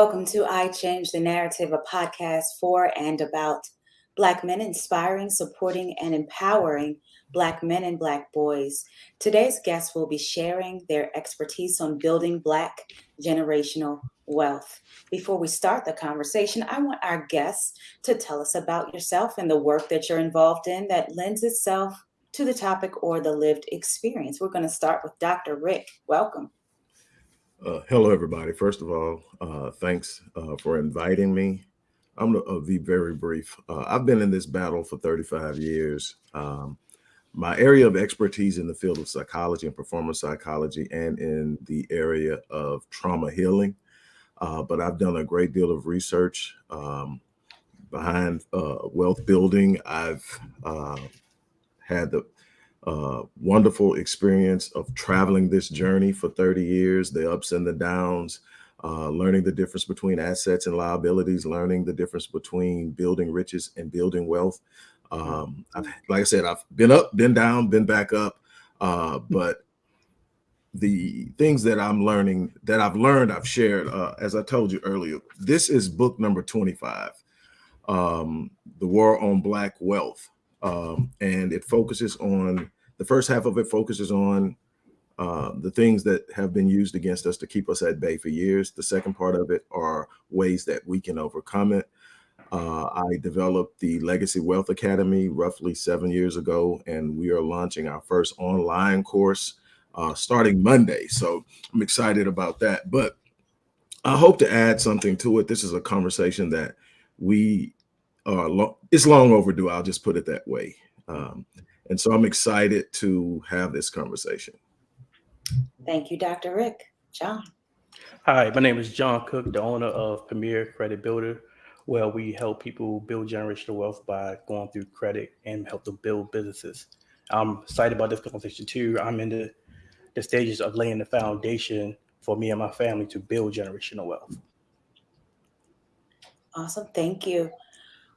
Welcome to I Change the Narrative, a podcast for and about Black men inspiring, supporting, and empowering Black men and Black boys. Today's guests will be sharing their expertise on building Black generational wealth. Before we start the conversation, I want our guests to tell us about yourself and the work that you're involved in that lends itself to the topic or the lived experience. We're going to start with Dr. Rick. Welcome. Uh, hello, everybody. First of all, uh, thanks uh, for inviting me. I'm going to uh, be very brief. Uh, I've been in this battle for 35 years. Um, my area of expertise in the field of psychology and performance psychology and in the area of trauma healing. Uh, but I've done a great deal of research um, behind wealth building. I've had the uh, wonderful experience of traveling this journey for 30 years, the ups and the downs, uh, learning the difference between assets and liabilities, learning the difference between building riches and building wealth. Um, I've, like I said, I've been up, been down, been back up, uh, but the things that I'm learning, that I've learned, I've shared, uh, as I told you earlier, this is book number 25, um, The War on Black Wealth. Um, and it focuses on the first half of it focuses on uh, the things that have been used against us to keep us at bay for years. The second part of it are ways that we can overcome it. Uh, I developed the Legacy Wealth Academy roughly seven years ago, and we are launching our first online course uh, starting Monday. So I'm excited about that. But I hope to add something to it. This is a conversation that we are, lo it's long overdue. I'll just put it that way. Um, and so I'm excited to have this conversation. Thank you, Dr. Rick. John. Hi, my name is John Cook, the owner of Premier Credit Builder, where we help people build generational wealth by going through credit and help them build businesses. I'm excited about this conversation too. I'm in the, the stages of laying the foundation for me and my family to build generational wealth. Awesome. Thank you.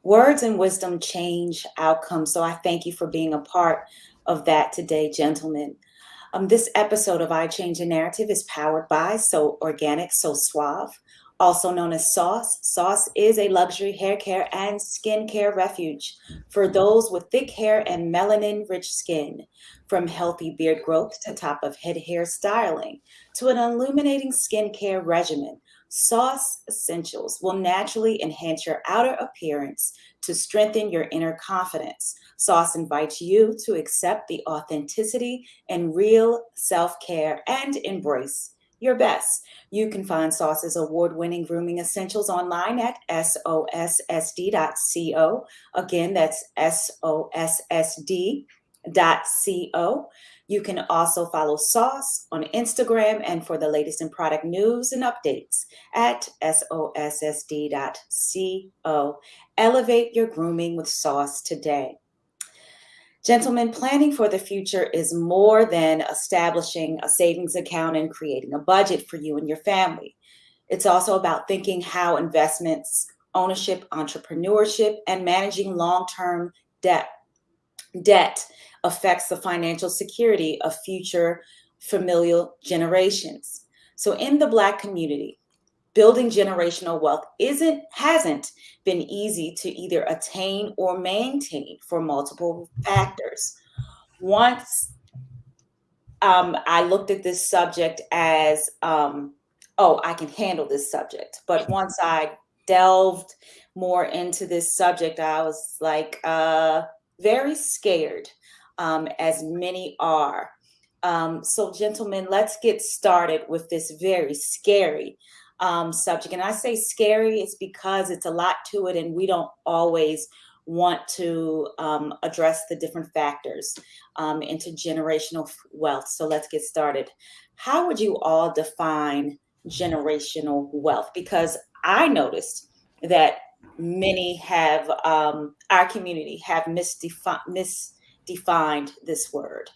Words and wisdom change outcomes. So I thank you for being a part of that today, gentlemen. Um, this episode of I Change a Narrative is powered by So Organic, So Suave, also known as Sauce. Sauce is a luxury hair care and skincare refuge for those with thick hair and melanin rich skin. From healthy beard growth to top of head hair styling to an illuminating skincare regimen, Sauce Essentials will naturally enhance your outer appearance to strengthen your inner confidence. Sauce invites you to accept the authenticity and real self care and embrace your best. You can find Sauce's award winning grooming essentials online at sossd.co. Again, that's sossd.co. You can also follow Sauce on Instagram and for the latest in product news and updates at sossd.co. Elevate your grooming with Sauce today. Gentlemen, planning for the future is more than establishing a savings account and creating a budget for you and your family. It's also about thinking how investments, ownership, entrepreneurship, and managing long term debt debt affects the financial security of future familial generations. So in the black community, building generational wealth isn't hasn't been easy to either attain or maintain for multiple factors. Once um, I looked at this subject as, um, oh, I can handle this subject. But once I delved more into this subject, I was like, uh, very scared, um, as many are. Um, so, gentlemen, let's get started with this very scary um, subject. And I say scary, it's because it's a lot to it, and we don't always want to um, address the different factors um, into generational wealth. So, let's get started. How would you all define generational wealth? Because I noticed that many have um, our community have misdefi- misdefined this word.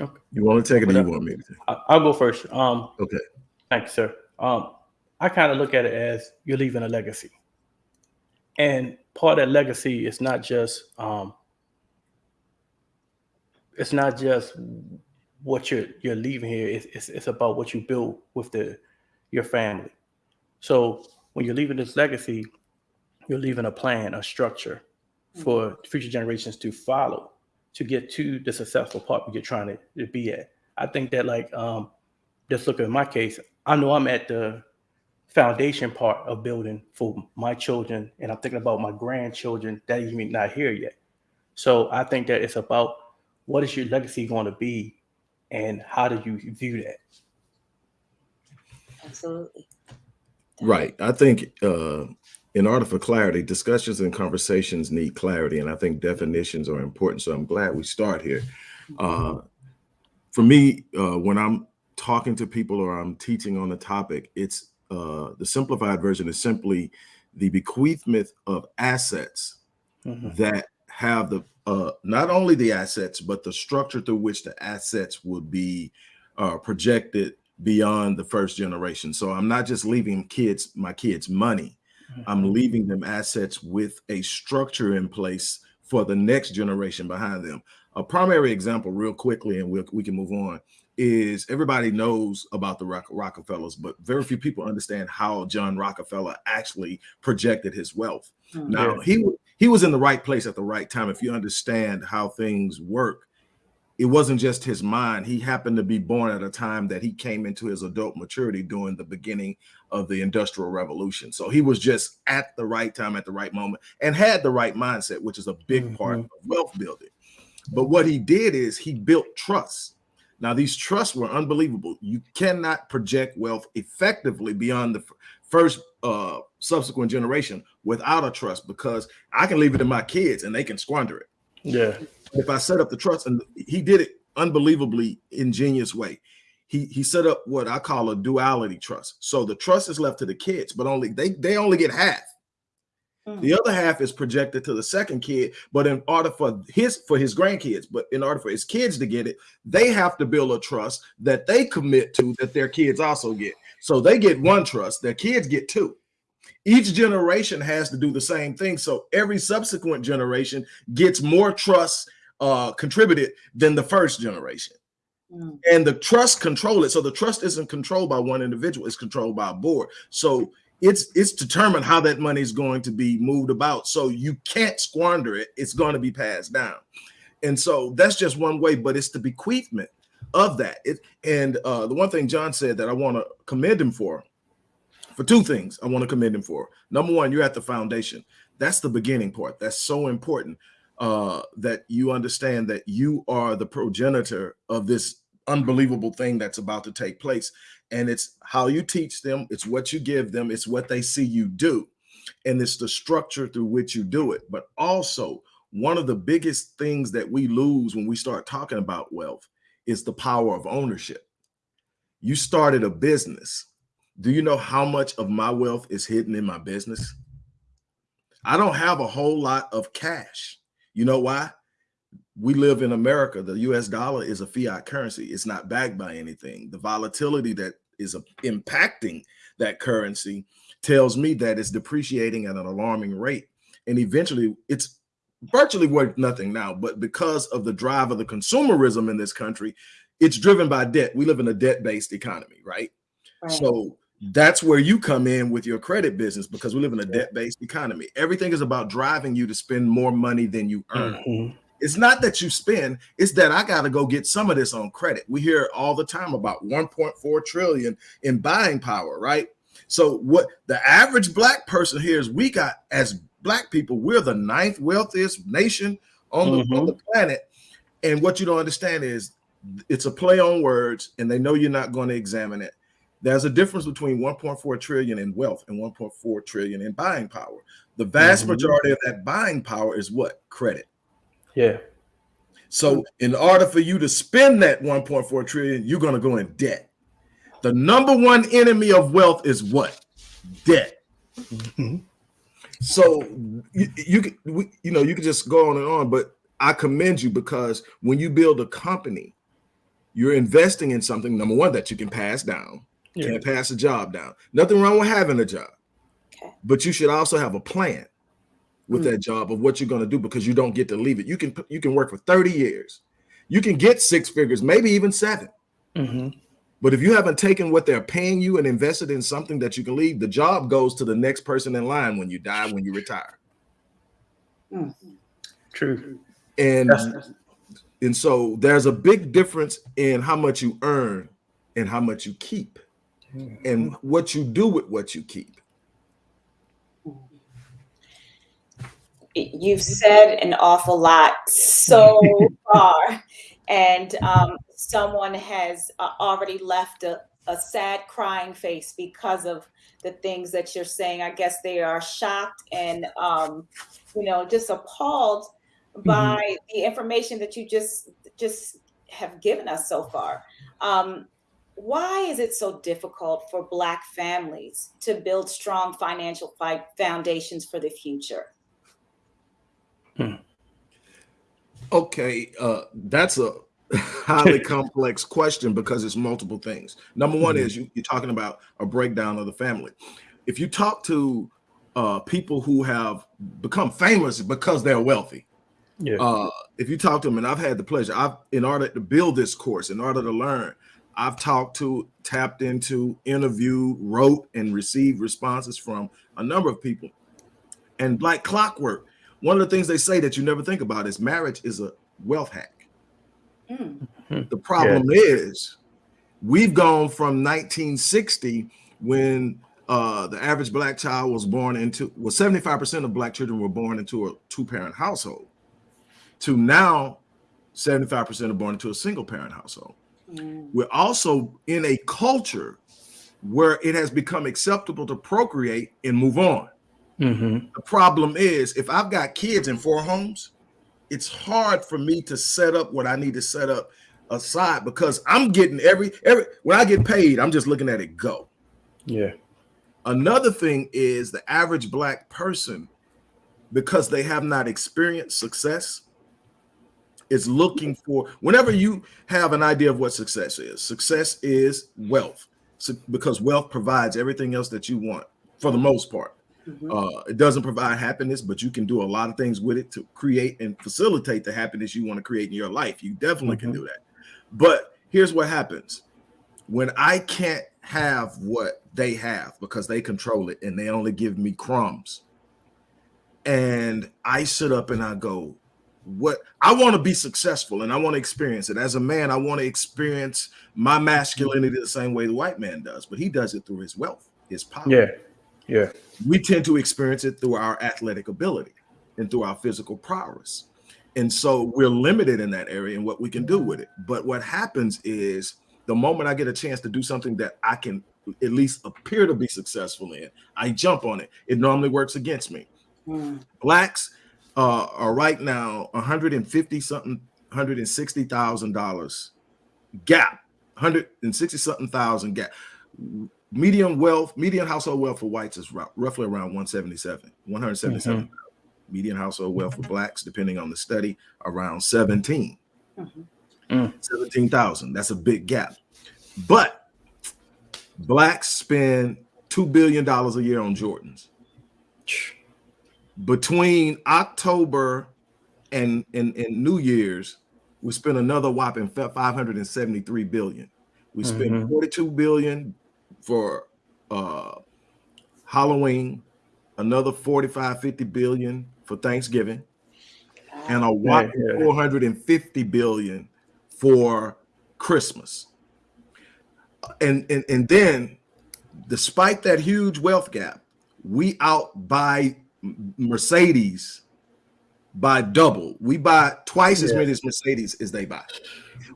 Okay. You want to take it, or you want me to? Take it? I'll go first. Um, okay. you, sir. Um, I kind of look at it as you're leaving a legacy, and part of that legacy is not just um, it's not just what you're you're leaving here. It's, it's, it's about what you build with the your family. So when you're leaving this legacy, you're leaving a plan, a structure for future generations to follow to get to the successful part you're trying to, to be at. I think that like um just look at my case, I know I'm at the foundation part of building for my children, and I'm thinking about my grandchildren that even not here yet. So I think that it's about what is your legacy going to be, and how do you view that? Absolutely. Right. I think uh, in order for clarity, discussions and conversations need clarity, and I think definitions are important. So I'm glad we start here. Uh, for me, uh, when I'm talking to people or I'm teaching on the topic, it's uh, the simplified version is simply the bequeathment of assets Mhm. that have the uh, not only the assets but the structure through which the assets would be uh, projected beyond the first generation. So I'm not just leaving kids my kids money. I'm leaving them assets with a structure in place for the next generation behind them. A primary example, real quickly, and we'll, we can move on, is everybody knows about the Rock- Rockefellers, but very few people understand how John Rockefeller actually projected his wealth. Mhm. Now he he was in the right place at the right time. If you understand how things work, it wasn't just his mind. He happened to be born at a time that he came into his adult maturity during the beginning of the Industrial Revolution. So he was just at the right time, at the right moment, and had the right mindset, which is a big part of wealth building. But what he did is he built trusts. Now, these trusts were unbelievable. You cannot project wealth effectively beyond the first uh subsequent generation without a trust because I can leave it to my kids and they can squander it Yeah. if I set up the trust, and he did it unbelievably ingenious way. He he set up what I call a duality trust. So the trust is left to the kids, but only they they only get half. The other half is projected to the second kid, but in order for his for his grandkids, but in order for his kids to get it, they have to build a trust that they commit to that their kids also get. So they get one trust, their kids get two. Each generation has to do the same thing. So every subsequent generation gets more trust uh, contributed than the first generation. Mm. And the trust control it. So the trust isn't controlled by one individual, it's controlled by a board. So it's it's determined how that money is going to be moved about. So you can't squander it. It's going to be passed down. And so that's just one way, but it's the bequeathment of that. It and uh, the one thing John said that I want to commend him for, for two things I want to commend him for. Number one, you're at the foundation. That's the beginning part. That's so important uh, that you understand that you are the progenitor of this unbelievable thing that's about to take place. And it's how you teach them, it's what you give them, it's what they see you do, and it's the structure through which you do it. But also, one of the biggest things that we lose when we start talking about wealth is the power of ownership. You started a business. Do you know how much of my wealth is hidden in my business? I don't have a whole lot of cash. You know why? We live in America. The US dollar is a fiat currency. It's not backed by anything. The volatility that is impacting that currency tells me that it's depreciating at an alarming rate. And eventually it's virtually worth nothing now. But because of the drive of the consumerism in this country, it's driven by debt. We live in a debt based economy, right? Right. So that's where you come in with your credit business because we live in a debt based economy. Everything is about driving you to spend more money than you earn. Mhm. It's not that you spend, it's that I got to go get some of this on credit. We hear all the time about 1.4 trillion in buying power, right? So what the average black person here is we got as black people, we're the ninth wealthiest nation on the, on the planet. And what you don't understand is it's a play on words and they know you're not going to examine it. There's a difference between 1.4 trillion in wealth and 1.4 trillion in buying power. The vast Mhm. majority of that buying power is what? Credit. Yeah. So in order for you to spend that 1.4 trillion, you're going to go in debt. The number one enemy of wealth is what? Debt. Mhm. So you, you you know you could just go on and on, but I commend you because when you build a company, you're investing in something number one that you can pass down. Yeah. Can't pass a job down. Nothing wrong with having a job, Okay. but you should also have a plan with Mm. that job of what you're going to do because you don't get to leave it. You can you can work for 30 years. You can get six figures, maybe even seven. Mhm. But if you haven't taken what they're paying you and invested in something that you can leave, the job goes to the next person in line when you die, when you retire. True. And That's- and so there's a big difference in how much you earn and how much you keep and what you do with what you keep. You've said an awful lot so far, and um, someone has uh, already left a, a sad crying face because of the things that you're saying. I guess they are shocked and, um, you know, just appalled by the information that you just just have given us so far. Um, why is it so difficult for Black families to build strong financial foundations for the future? Okay, uh, that's a highly complex question because it's multiple things. Number one is you, you're talking about a breakdown of the family. If you talk to uh, people who have become famous because they're wealthy, Yeah. uh, if you talk to them, and I've had the pleasure, I've in order to build this course, in order to learn, I've talked to, tapped into, interviewed, wrote, and received responses from a number of people. And like clockwork, one of the things they say that you never think about is marriage is a wealth hack. Mm. The problem is we've gone from 1960 when uh, the average black child was born into well 75% of black children were born into a two-parent household to now 75% are born into a single parent household. Mm. We're also in a culture where it has become acceptable to procreate and move on. Mm-hmm. The problem is if I've got kids in four homes, it's hard for me to set up what I need to set up aside because I'm getting every every when I get paid, I'm just looking at it go. Yeah. Another thing is the average black person, because they have not experienced success, is looking for whenever you have an idea of what success is, success is wealth. So, because wealth provides everything else that you want for the most part. Mhm. Uh, it doesn't provide happiness, but you can do a lot of things with it to create and facilitate the happiness you want to create in your life. You definitely can Mhm. do that. But here's what happens when I can't have what they have because they control it and they only give me crumbs. And I sit up and I go, what I want to be successful and I want to experience it. As a man, I want to experience my masculinity the same way the white man does, but he does it through his wealth, his power Yeah. Yeah. we tend to experience it through our athletic ability and through our physical prowess. And so we're limited in that area and what we can do with it. But what happens is the moment I get a chance to do something that I can at least appear to be successful in, I jump on it. It normally works against me. Mm. Blacks uh, are right now 150 something, 160 thousand dollars gap, 160 something thousand gap. Median wealth, median household wealth for whites is roughly around 177, 177. Median household wealth for blacks, depending on the study, around 17. Mhm. Mm. 17,000. That's a big gap. But blacks spend $2 billion a year on Jordans between October and, and, and New Year's, we spent another whopping 573 billion. We spent Mhm. 42 billion for uh, Halloween, another 45, 50 billion for Thanksgiving, and a whopping yeah. 450 billion for Christmas. And, and and then despite that huge wealth gap, we outbuy Mercedes by double. We buy twice as many as Mercedes as they buy.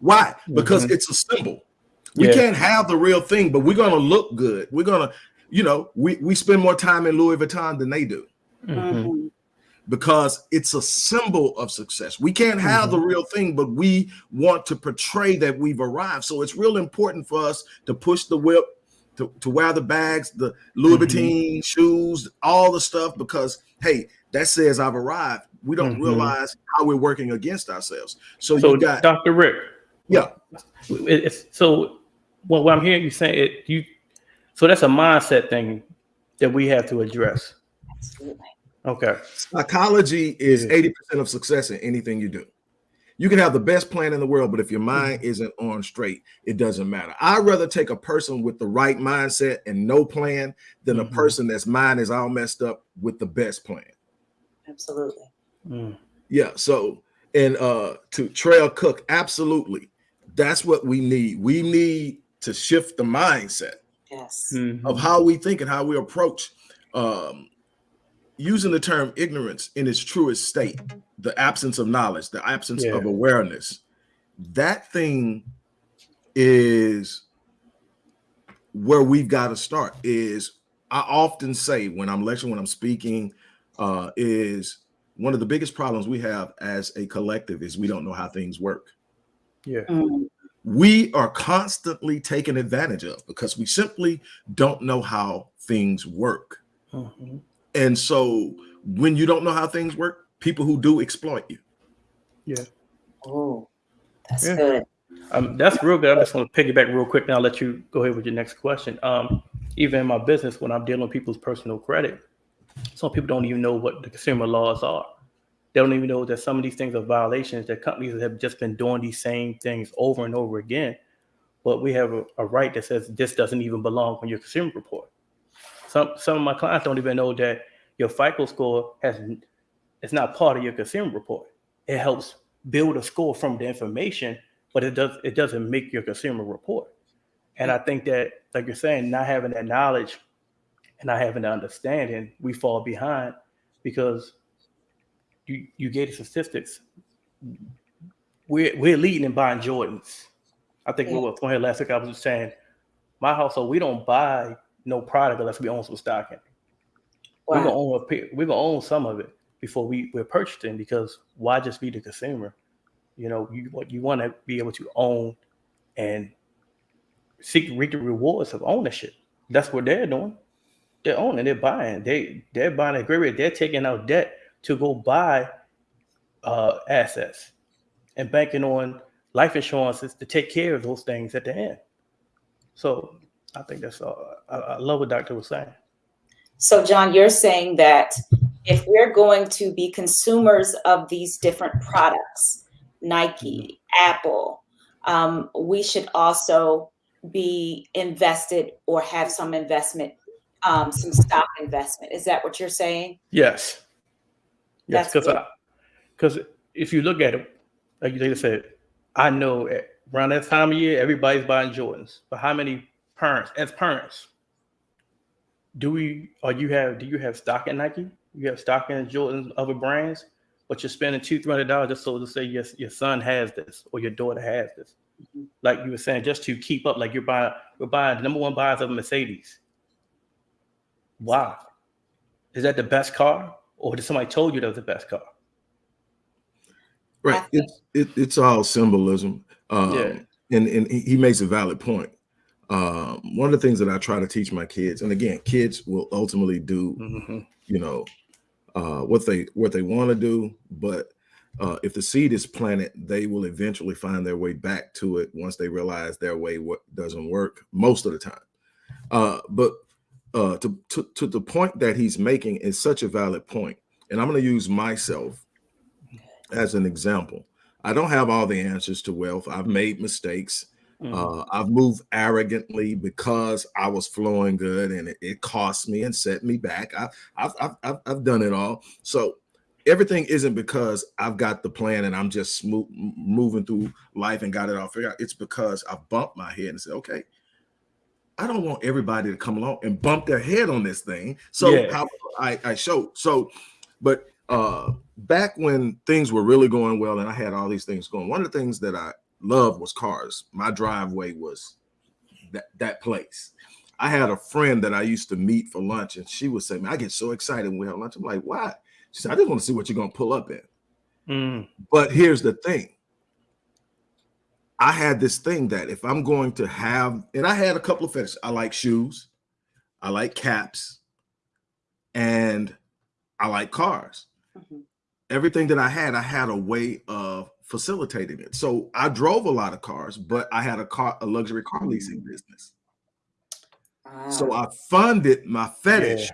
Why? Because Mhm. it's a symbol. We Yeah. can't have the real thing, but we're gonna look good. We're gonna, you know, we, we spend more time in Louis Vuitton than they do Mhm. Mhm. because it's a symbol of success. We can't have Mhm. the real thing, but we want to portray that we've arrived. So it's real important for us to push the whip, to, to wear the bags, the Louis. Vuitton shoes, all the stuff, because hey, that says I've arrived. We don't Mhm. realize how we're working against ourselves. So, So, you got Dr. Rick, yeah, it's so what, what I'm hearing you saying it you so that's a mindset thing that we have to address. Absolutely. Okay. psychology is 80% of success in anything you do. You can have the best plan in the world, but if your mind isn't on straight, it doesn't matter. I'd rather take a person with the right mindset and no plan than a Mhm. person that's mind is all messed up with the best plan. Absolutely. Mm. Yeah. So, and uh to Trail Cook, absolutely. That's what we need. We need to shift the mindset Yes. Mhm. of how we think and how we approach um using the term ignorance in its truest state, the absence of knowledge, the absence of awareness. That thing is where we've got to start is I often say when I'm lecturing, when I'm speaking, uh, is one of the biggest problems we have as a collective is we don't know how things work. Yeah. Mm, We are constantly taken advantage of because we simply don't know how things work. Mhm. And so when you don't know how things work, people who do exploit you. Yeah. Oh, that's Yeah. good. Um, that's real good. I just want to piggyback real quick. Now, I'll let you go ahead with your next question. Um, even in my business, when I'm dealing with people's personal credit, some people don't even know what the consumer laws are. They don't even know that some of these things are violations. That companies have just been doing these same things over and over again. But we have a, a right that says this doesn't even belong on your consumer report. Some some of my clients don't even know that your FICO score has it's not part of your consumer report. It helps build a score from the information but it does it doesn't make your consumer report. And I think that, like you're saying, not having that knowledge and not having the understanding, we fall behind because you you gave the statistics. We're we're leading in buying Jordans. I think we were on here last week. I was just saying, my household, we don't buy no product unless we own some stock in. it. We're gonna own a we're gonna own some of it before we we're purchasing because why just be the consumer? You know, you what you want to be able to own and seek reap the rewards of ownership. That's what they're doing. They're owning, they're buying, they they're buying a great rate. They're taking out debt to go buy uh, assets and banking on life insurances to take care of those things at the end. So I think that's all. I, I love what Doctor was saying. So, John, you're saying that if we're going to be consumers of these different products, Nike, Apple, um, we should also be invested or have some investment, um, some stock investment. Is that what you're saying? Yes. Yes, because because if you look at it, like you said, I know at- around that time of year everybody's buying Jordans. But how many parents, as parents, do we or you have do you have stock in Nike? You have stock in Jordans, other brands, but you're spending two, three hundred dollars just so to say yes, your son has this or your daughter has this. Mhm. Like you were saying, just to keep up, like you're buying, we're buying the number one buyers of a Mercedes. Why? Is that the best car? Or did somebody told you that was the best car? Right. It's it, it's all symbolism. Um, Yeah. and, and he he makes a valid point. Um, one of the things that I try to teach my kids, and again, kids will ultimately do Mhm. you know uh what they what they want to do but uh if the seed is planted they will eventually find their way back to it once they realize their way what doesn't work most of the time. Uh but uh to to, to the point that he's making is such a valid point and i'm going to use myself as an example. I don't have all the answers to wealth. I've made mistakes Mhm. uh, I've moved arrogantly because I was flowing good and it, it cost me and set me back. I, I've, I've, I've, I've done it all. So everything isn't because I've got the plan and I'm just smooth, moving through life and got it all figured out. It's because I bumped my head and said, okay, I don't want everybody to come along and bump their head on this thing. So Yeah. how I, I showed. So, but uh, back when things were really going well and I had all these things going, one of the things that I loved was cars. My driveway was that that place. I had a friend that I used to meet for lunch, and she would say, "Man, I get so excited when we have lunch." I'm like, "Why?" She said, "I just want to see what you're gonna pull up in." Mm. But here's the thing. I had this thing that if I'm going to have, and I had a couple of fetishes. I like shoes, I like caps, and I like cars. Mhm. Everything that I had, I had a way of facilitating it. So I drove a lot of cars, but I had a car, a luxury car leasing business. So Ah, I funded my fetish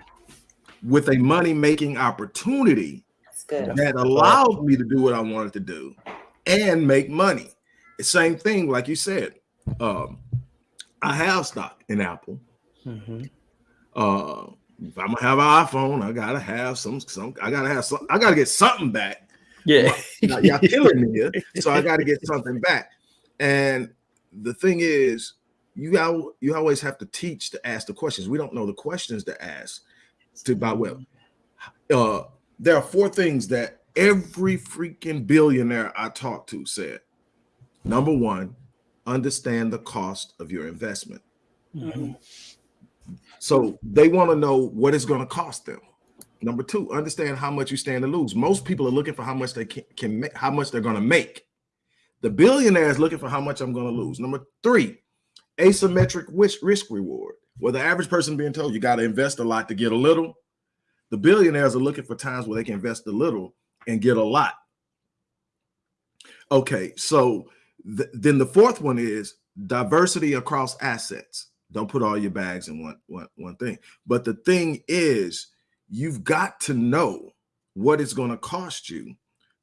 with a money making opportunity that's good. Yeah. that allowed me to do what I wanted to do and make money. The same thing, like you said. Um, I have stock in Apple. Mhm. Uh, if I'm gonna have an iPhone, I gotta have some. Some I gotta have some. I gotta get something back. Yeah. Now, y'all killing me so I got to get something back. And the thing is, you got you always have to teach to ask the questions. We don't know the questions to ask to buy well. Uh, there are four things that every freaking billionaire I talked to said. Number one, understand the cost of your investment. Mhm. So they want to know what it's going to cost them. Number two, understand how much you stand to lose. Most people are looking for how much they can, can make, how much they're going to make. The billionaire is looking for how much I'm going to lose. Number three, asymmetric risk, risk reward. Where the average person being told you got to invest a lot to get a little, the billionaires are looking for times where they can invest a little and get a lot. Okay, so th- then the fourth one is diversity across assets. Don't put all your bags in one, one, one thing. But the thing is, you've got to know what it's going to cost you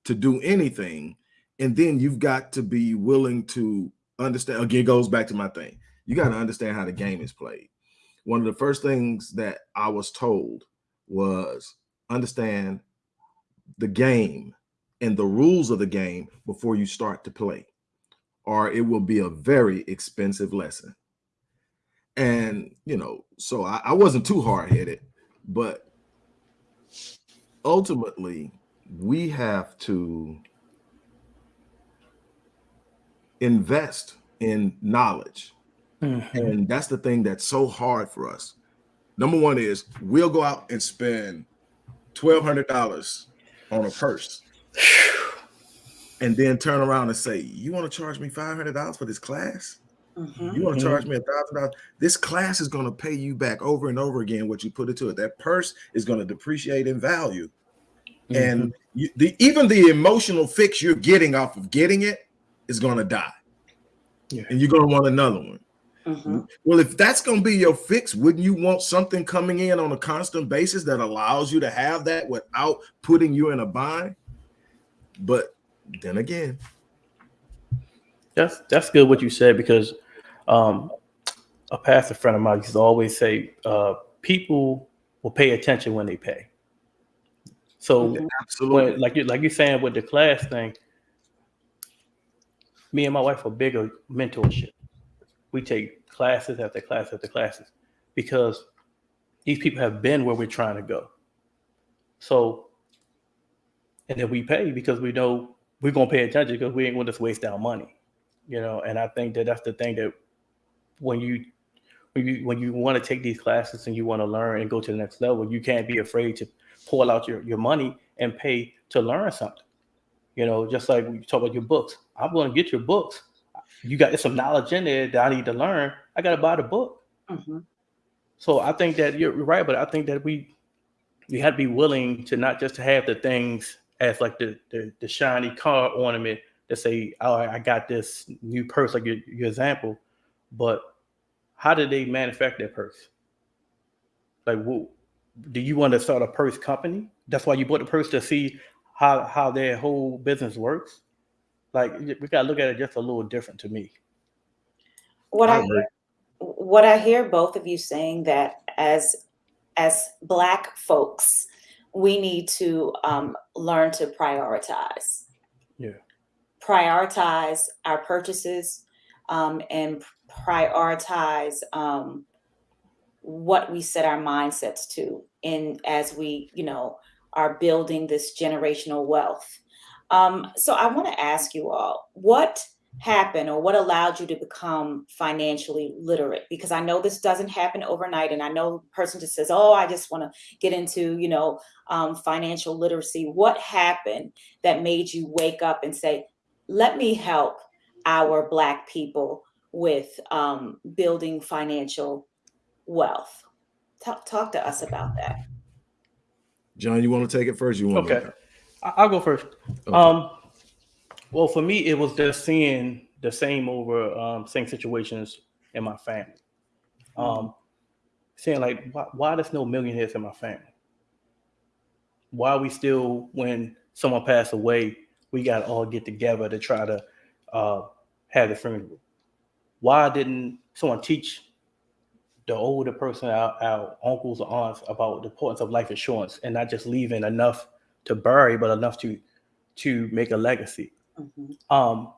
to do anything. And then you've got to be willing to understand. Again, goes back to my thing. You got to understand how the game is played. One of the first things that I was told was understand the game and the rules of the game before you start to play, or it will be a very expensive lesson. And you know, so I, I wasn't too hard headed, but ultimately, we have to invest in knowledge. Mhm. And that's the thing that's so hard for us. Number one is we'll go out and spend twelve hundred dollars on a purse, and then turn around and say, "You want to charge me five hundred dollars for this class? Mhm. You want to charge me a thousand dollars? This class is going to pay you back over and over again what you put into it. That purse is going to depreciate in value, and you, the even the emotional fix you're getting off of getting it is going to die, Yeah. and you're going to want another one. Mhm. Well, if that's going to be your fix, wouldn't you want something coming in on a constant basis that allows you to have that without putting you in a bind? But then again, That's that's good what you said because um, a pastor friend of mine used to always say uh, people will pay attention when they pay. So absolutely, when, like you like you're saying with the class thing, me and my wife are bigger mentorship. We take classes after class after classes because these people have been where we're trying to go. So, and then we pay because we know we're gonna pay attention because we ain't going to just waste our money, you know. And I think that that's the thing that when you when you when you want to take these classes and you want to learn and go to the next level, you can't be afraid to pull out your, your money and pay to learn something. You know, just like you talk about your books. I'm going to get your books. You got some knowledge in there that I need to learn. I got to buy the book. Mhm. So I think that you're right, but I think that we we have to be willing to not just to have the things as like the the, the shiny car ornament to say, "Oh, I got this new purse," like your, your example. But how did they manufacture that purse? Like, who, do you want to start a purse company? That's why you bought the purse to see how how their whole business works. Like, we gotta look at it just a little different to me. What I I agree. what I hear both of you saying that as as black folks, we need to um, learn to prioritize. Yeah. Prioritize our purchases um, and prioritize um, what we set our mindsets to in as we, you know, are building this generational wealth. Um, so I want to ask you all, what happened or what allowed you to become financially literate because i know this doesn't happen overnight and i know person just says oh i just want to get into you know um, financial literacy what happened that made you wake up and say let me help our black people with um, building financial wealth talk, talk to us about that John, you want to take it first? You want Okay. Me? I- I'll go first. Okay. Um, well, for me, it was just seeing the same over um, same situations in my family. Um, saying like, why, why there's no millionaires in my family? Why are we still, when someone passed away, we got to all get together to try to uh, have the funeral. Why didn't someone teach the older person, our, our uncles or aunts, about the importance of life insurance and not just leaving enough to bury, but enough to to make a legacy? Mhm. Um,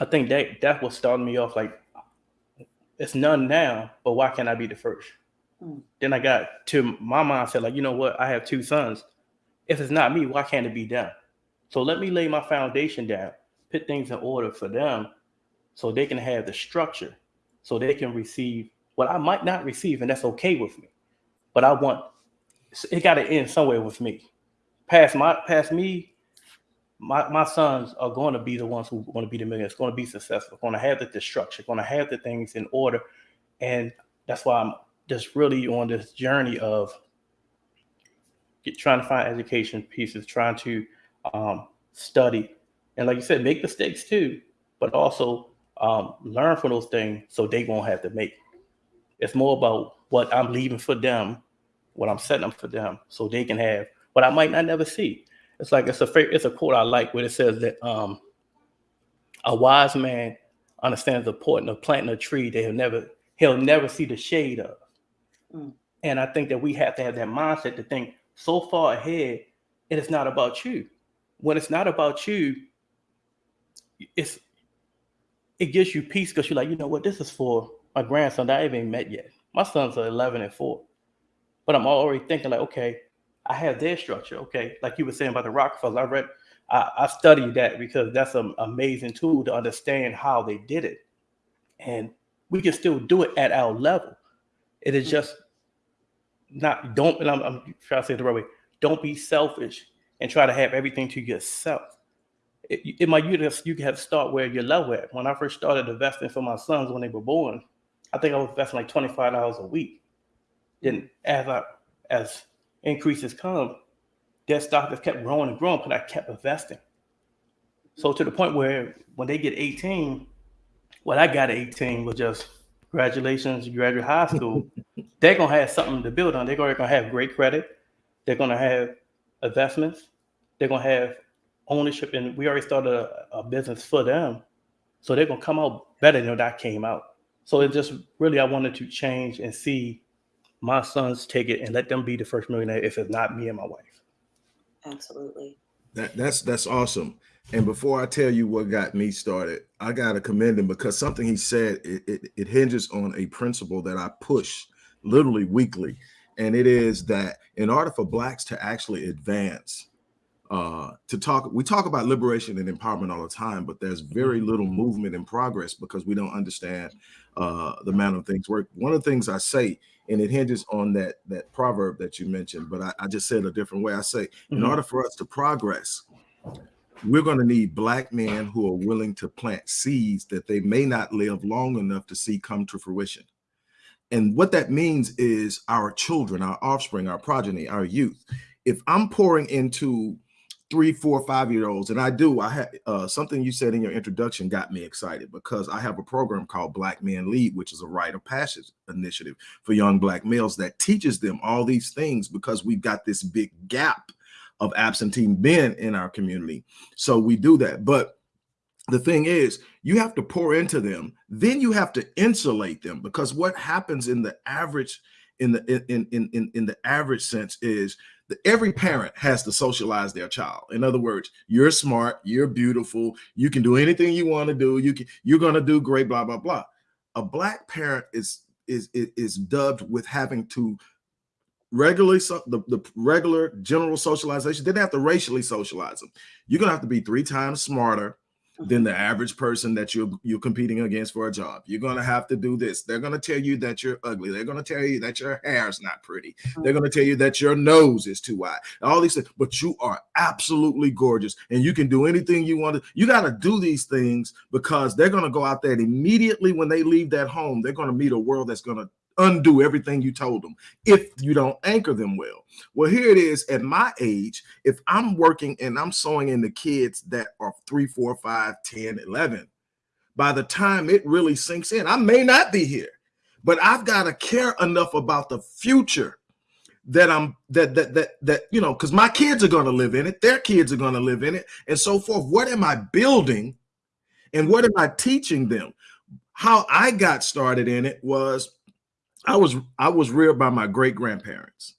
I think that that was starting me off like it's none now, but why can't I be the first? Mm. Then I got to my mindset, like, you know what? I have two sons. If it's not me, why can't it be them? So let me lay my foundation down, put things in order for them so they can have the structure, so they can receive what I might not receive, and that's okay with me. But I want it got to end somewhere with me. Past my past me, my, my sons are going to be the ones who are going to be the millionaires, going to be successful, going to have the, structure, going to have the things in order. And that's why I'm just really on this journey of get, trying to find education pieces, trying to um, study. And like you said, make mistakes too, but also um, learn from those things so they won't have to make. It's more about what I'm leaving for them, what I'm setting up for them, so they can have what I might not never see. It's like it's a it's a quote I like where it says that um, a wise man understands the importance of planting a tree that he'll never he'll never see the shade of. Mm. And I think that we have to have that mindset to think so far ahead. It is not about you. When it's not about you, it's it gives you peace because you're like, you know what, this is for my grandson that I haven't even met yet. My sons are 11 and 4. But I'm already thinking like, okay, I have their structure. Okay, like you were saying about the Rockefellers, I read, I, I studied that because that's an amazing tool to understand how they did it, and we can still do it at our level. It is mm-hmm. just not don't. And I'm, I'm trying to say it the right way. Don't be selfish and try to have everything to yourself. It, it might you just you have to start where your level at. When I first started investing for my sons when they were born, I think I was investing like twenty five dollars a week. Then as I as increases come, their stock just kept growing and growing because I kept investing. So to the point where when they get 18, what I got at 18 was just congratulations, you graduate high school. They're gonna have something to build on. They're gonna have great credit. They're gonna have investments. They're gonna have ownership, and we already started a, a business for them. So they're gonna come out better than that came out. So it just really I wanted to change and see my sons take it and let them be the first millionaire if it's not me and my wife. Absolutely. That that's that's awesome. And before I tell you what got me started, I gotta commend him because something he said it, it, it hinges on a principle that I push literally weekly, and it is that in order for blacks to actually advance, uh, to talk, we talk about liberation and empowerment all the time, but there's very little movement and progress because we don't understand uh, the manner of things work. One of the things I say, and it hinges on that that proverb that you mentioned, but I, I just said a different way. I say, in Mhm. order for us to progress, we're going to need black men who are willing to plant seeds that they may not live long enough to see come to fruition. And what that means is our children, our offspring, our progeny, our youth. If I'm pouring into three, four, five year olds, and I do, I have uh, something you said in your introduction got me excited because I have a program called Black Men Lead, which is a rite of passage initiative for young black males that teaches them all these things because we've got this big gap of absentee men in our community. So we do that. But the thing is, you have to pour into them, then you have to insulate them because what happens in the average in the in in in, in the average sense is every parent has to socialize their child. In other words, you're smart, you're beautiful, you can do anything you want to do, you can you're going to do great blah blah blah. A black parent is is is, dubbed with having to regularly so the, the regular general socialization didn't have to racially socialize them you're gonna have to be three times smarter than the average person that you're you're competing against for a job. You're gonna have to do this. They're gonna tell you that you're ugly. They're gonna tell you that your hair is not pretty. Mm-hmm. They're gonna tell you that your nose is too wide. All these things but you are absolutely gorgeous and you can do anything you want to you got to do these things because they're gonna go out there and immediately when they leave that home they're gonna meet a world that's gonna undo everything you told them if you don't anchor them well. Well, here it is at my age. If I'm working and I'm sewing in the kids that are three, four, five, 10, 11, by the time it really sinks in, I may not be here, but I've got to care enough about the future that I'm that that that that you know because my kids are going to live in it, their kids are going to live in it, and so forth. What am I building, and what am I teaching them? How I got started in it was I was I was reared by my great grandparents.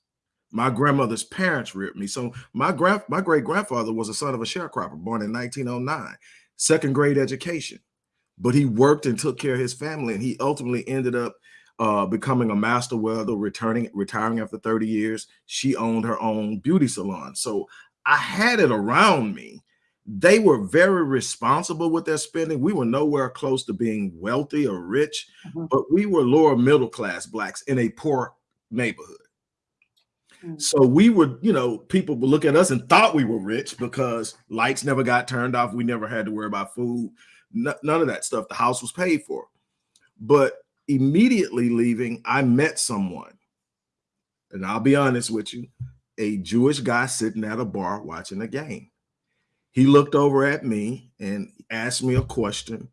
My grandmother's parents reared me. So my grand my great grandfather was a son of a sharecropper, born in 1909, second grade education, but he worked and took care of his family, and he ultimately ended up uh, becoming a master welder, returning, retiring after 30 years. She owned her own beauty salon. So I had it around me. They were very responsible with their spending. We were nowhere close to being wealthy or rich, mm -hmm. but we were lower middle class blacks in a poor neighborhood. Mm -hmm. So we were, you know, people would look at us and thought we were rich because lights never got turned off. We never had to worry about food, none of that stuff. The house was paid for. But immediately leaving, I met someone, and I'll be honest with you, a Jewish guy sitting at a bar watching a game. He looked over at me and asked me a question,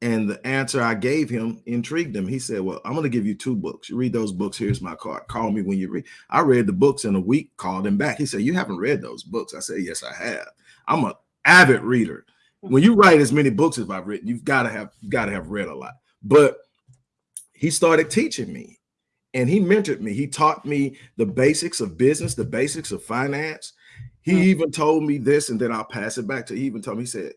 and the answer I gave him intrigued him. He said, Well, I'm going to give you two books. You read those books. Here's my card. Call me when you read. I read the books in a week, called him back. He said, You haven't read those books. I said, Yes, I have. I'm an avid reader. When you write as many books as I've written, you've got to have got to have read a lot. But he started teaching me and he mentored me. He taught me the basics of business, the basics of finance. He mm -hmm. even told me this, and then I'll pass it back to. He even told me, he said,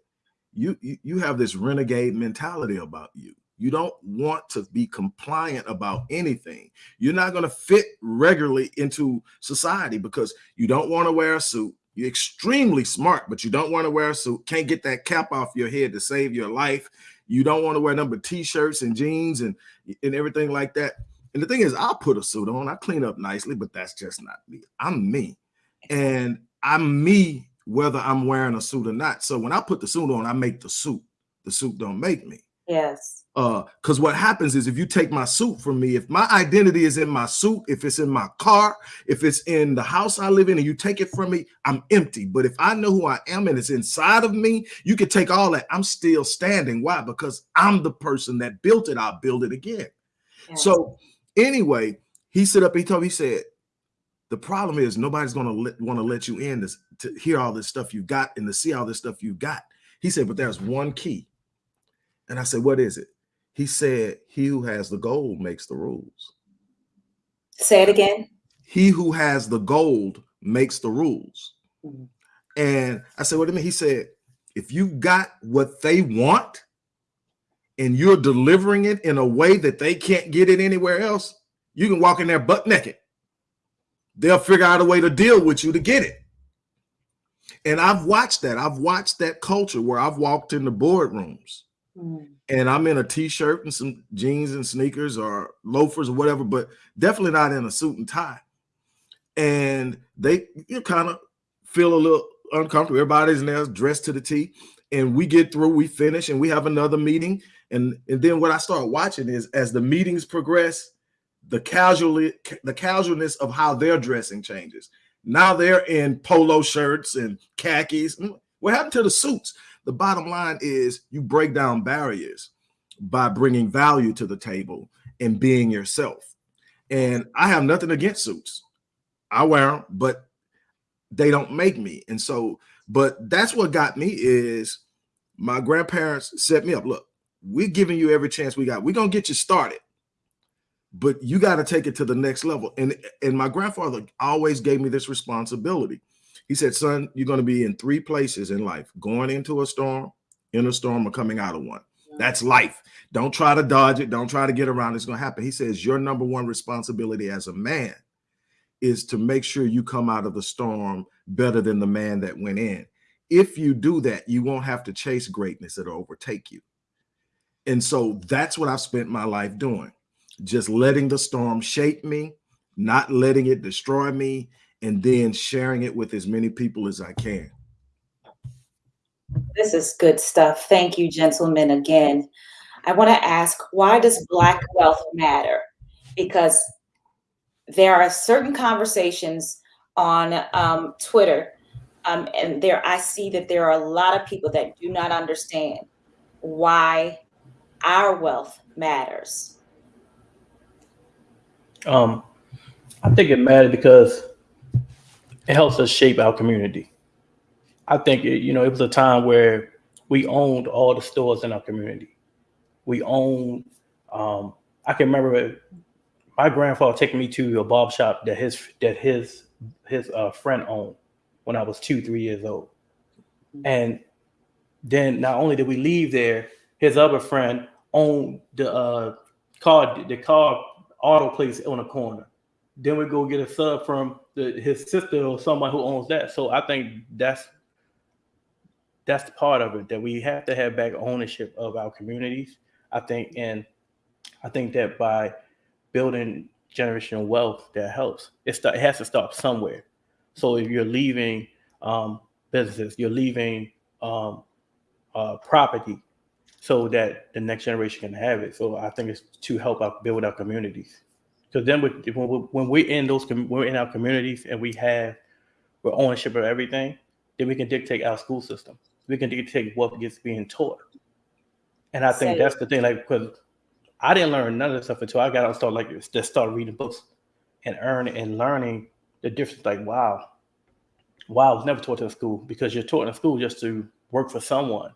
"You you, you have this renegade mentality about you. You don't want to be compliant about anything. You're not going to fit regularly into society because you don't want to wear a suit. You're extremely smart, but you don't want to wear a suit. Can't get that cap off your head to save your life. You don't want to wear number t-shirts and jeans and, and everything like that. And the thing is, I'll put a suit on, I clean up nicely, but that's just not me. I'm me. And I'm me whether I'm wearing a suit or not. So when I put the suit on, I make the suit. The suit don't make me. Yes. Uh, because what happens is if you take my suit from me, if my identity is in my suit, if it's in my car, if it's in the house I live in, and you take it from me, I'm empty. But if I know who I am and it's inside of me, you can take all that. I'm still standing. Why? Because I'm the person that built it. I'll build it again. Yes. So anyway, he stood up, he told me, he said, the problem is nobody's going to want to let you in this, to hear all this stuff you've got and to see all this stuff you've got. He said, but there's one key. And I said, what is it? He said, he who has the gold makes the rules. Say it again. He who has the gold makes the rules. Mm -hmm. And I said, what do you mean? He said, if you got what they want and you're delivering it in a way that they can't get it anywhere else, you can walk in there butt naked. They'll figure out a way to deal with you to get it. And I've watched that. I've watched that culture where I've walked in the boardrooms Mm. And I'm in a t-shirt and some jeans and sneakers or loafers or whatever, but definitely not in a suit and tie. And they you kind of feel a little uncomfortable. Everybody's in there dressed to the T. And we get through, we finish, and we have another meeting. And, and then what I start watching is as the meetings progress, the casually the casualness of how they're dressing changes. Now they're in polo shirts and khakis. Mm, what happened to the suits? The bottom line is you break down barriers by bringing value to the table and being yourself. And I have nothing against suits. I wear them, but they don't make me. And so, but that's what got me is my grandparents set me up. Look, we're giving you every chance we got. We're going to get you started, but you got to take it to the next level. And, and my grandfather always gave me this responsibility. He said, son, you're going to be in three places in life, going into a storm, in a storm, or coming out of one. That's life. Don't try to dodge it. Don't try to get around. It's going to happen. He says, your number one responsibility as a man is to make sure you come out of the storm better than the man that went in. If you do that, you won't have to chase greatness. It'll overtake you. And so that's what I've spent my life doing. Just letting the storm shape me, not letting it destroy me, and then sharing it with as many people as I can. This is good stuff. Thank you, gentlemen, again. I want to ask, why does Black wealth matter? Because there are certain conversations on um, Twitter, um, and there I see that there are a lot of people that do not understand why our wealth matters. Um, I think it matters because it helps us shape our community. I think it, you know it was a time where we owned all the stores in our community. We owned. Um, I can remember my grandfather taking me to a barber shop that his that his his uh, friend owned when I was two three years old, and then not only did we leave there, his other friend owned the uh, car the car auto place on the corner. Then we go get a sub from the, his sister or someone who owns that. So I think that's that's part of it that we have to have back ownership of our communities. I think, and I think that by building generational wealth, that helps. It, start, it has to start somewhere. So if you're leaving um, businesses, you're leaving um, uh, property, so that the next generation can have it. So I think it's to help out build our communities. Because then we, when, we, when we're in those, we're in our communities and we have we're ownership of everything, then we can dictate our school system. We can dictate what gets being taught. And I think Say- that's the thing, like, because I didn't learn none of this stuff until I got out and started like just start reading books and earning and learning the difference. Like, wow, wow, I was never taught in school because you're taught in school just to work for someone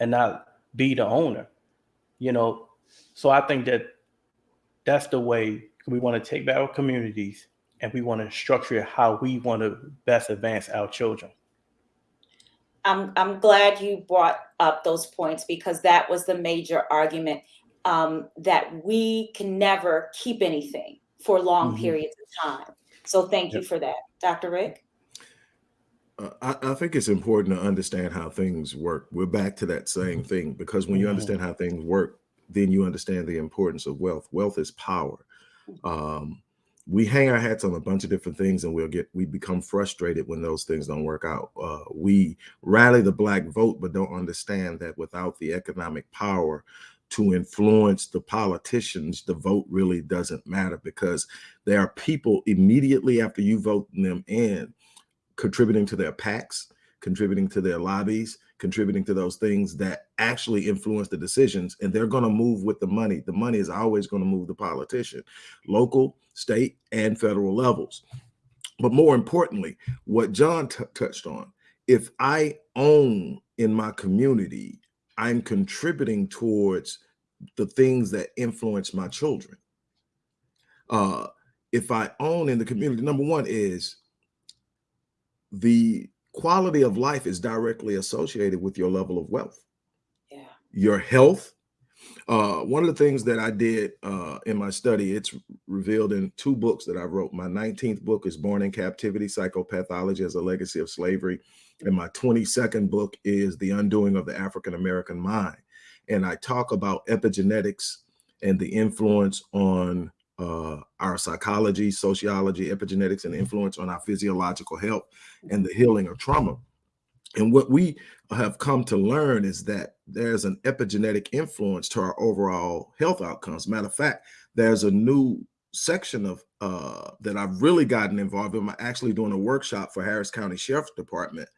and not be the owner, you know. So I think that that's the way we want to take back our communities and we want to structure how we want to best advance our children. I'm, I'm glad you brought up those points because that was the major argument um, that we can never keep anything for long Mhm. periods of time. So thank you for that. Dr. Rick? Uh, I, I think it's important to understand how things work. We're back to that same thing because when you Mhm. understand how things work, then you understand the importance of wealth. Wealth is power. Um, we hang our hats on a bunch of different things and we'll get we become frustrated when those things don't work out. Uh, we rally the black vote, but don't understand that without the economic power to influence the politicians, the vote really doesn't matter because there are people immediately after you vote them in contributing to their PACs, contributing to their lobbies, contributing to those things that actually influence the decisions. And they're going to move with the money. The money is always going to move the politician, local, state, and federal levels. But more importantly, what John touched on, if I own in my community, I'm contributing towards the things that influence my children. Uh, if I own in the community, number one is the quality of life is directly associated with your level of wealth, Yeah. your health. Uh, one of the things that I did uh, in my study, it's revealed in two books that I wrote. My 19th book is Born in Captivity Psychopathology as a Legacy of Slavery. And my 22nd book is The Undoing of the African American Mind. And I talk about epigenetics and the influence on uh, our psychology, sociology, epigenetics, and influence on our physiological health and the healing of trauma. And what we have come to learn is that there's an epigenetic influence to our overall health outcomes. Matter of fact, there's a new section of uh, that I've really gotten involved in. I'm actually doing a workshop for Harris County Sheriff's Department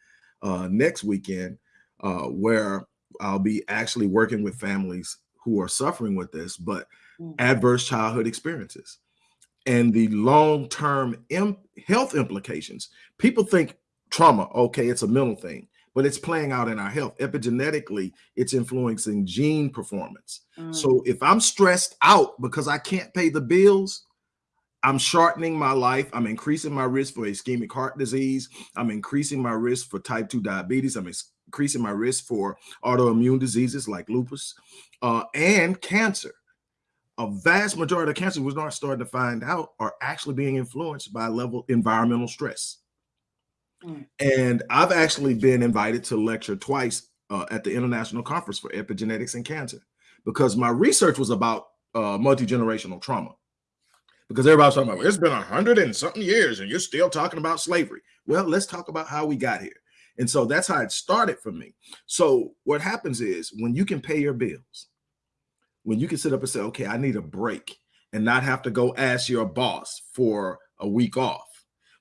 uh, next weekend, uh, where I'll be actually working with families who are suffering with this, but. Adverse childhood experiences and the long-term im- health implications. People think trauma, okay, it's a mental thing, but it's playing out in our health. Epigenetically, it's influencing gene performance. Mm. So if I'm stressed out because I can't pay the bills, I'm shortening my life. I'm increasing my risk for ischemic heart disease. I'm increasing my risk for type 2 diabetes. I'm increasing my risk for autoimmune diseases like lupus uh, and cancer. A vast majority of cancer we're not starting to find out are actually being influenced by level environmental stress. Mm. And I've actually been invited to lecture twice uh, at the International Conference for Epigenetics and Cancer because my research was about uh, multi generational trauma. Because everybody's talking about it's been a hundred and something years and you're still talking about slavery. Well, let's talk about how we got here. And so that's how it started for me. So what happens is when you can pay your bills, when you can sit up and say, okay, I need a break and not have to go ask your boss for a week off.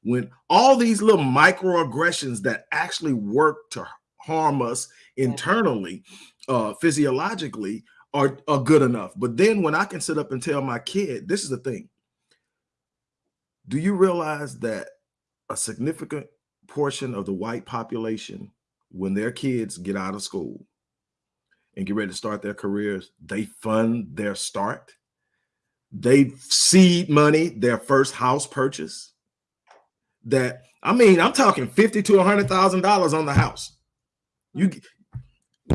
When all these little microaggressions that actually work to harm us internally, uh, physiologically, are, are good enough. But then when I can sit up and tell my kid, this is the thing. Do you realize that a significant portion of the white population, when their kids get out of school and get ready to start their careers, they fund their start? They seed money, their first house purchase. That I mean, I'm talking fifty to a hundred thousand dollars on the house. You,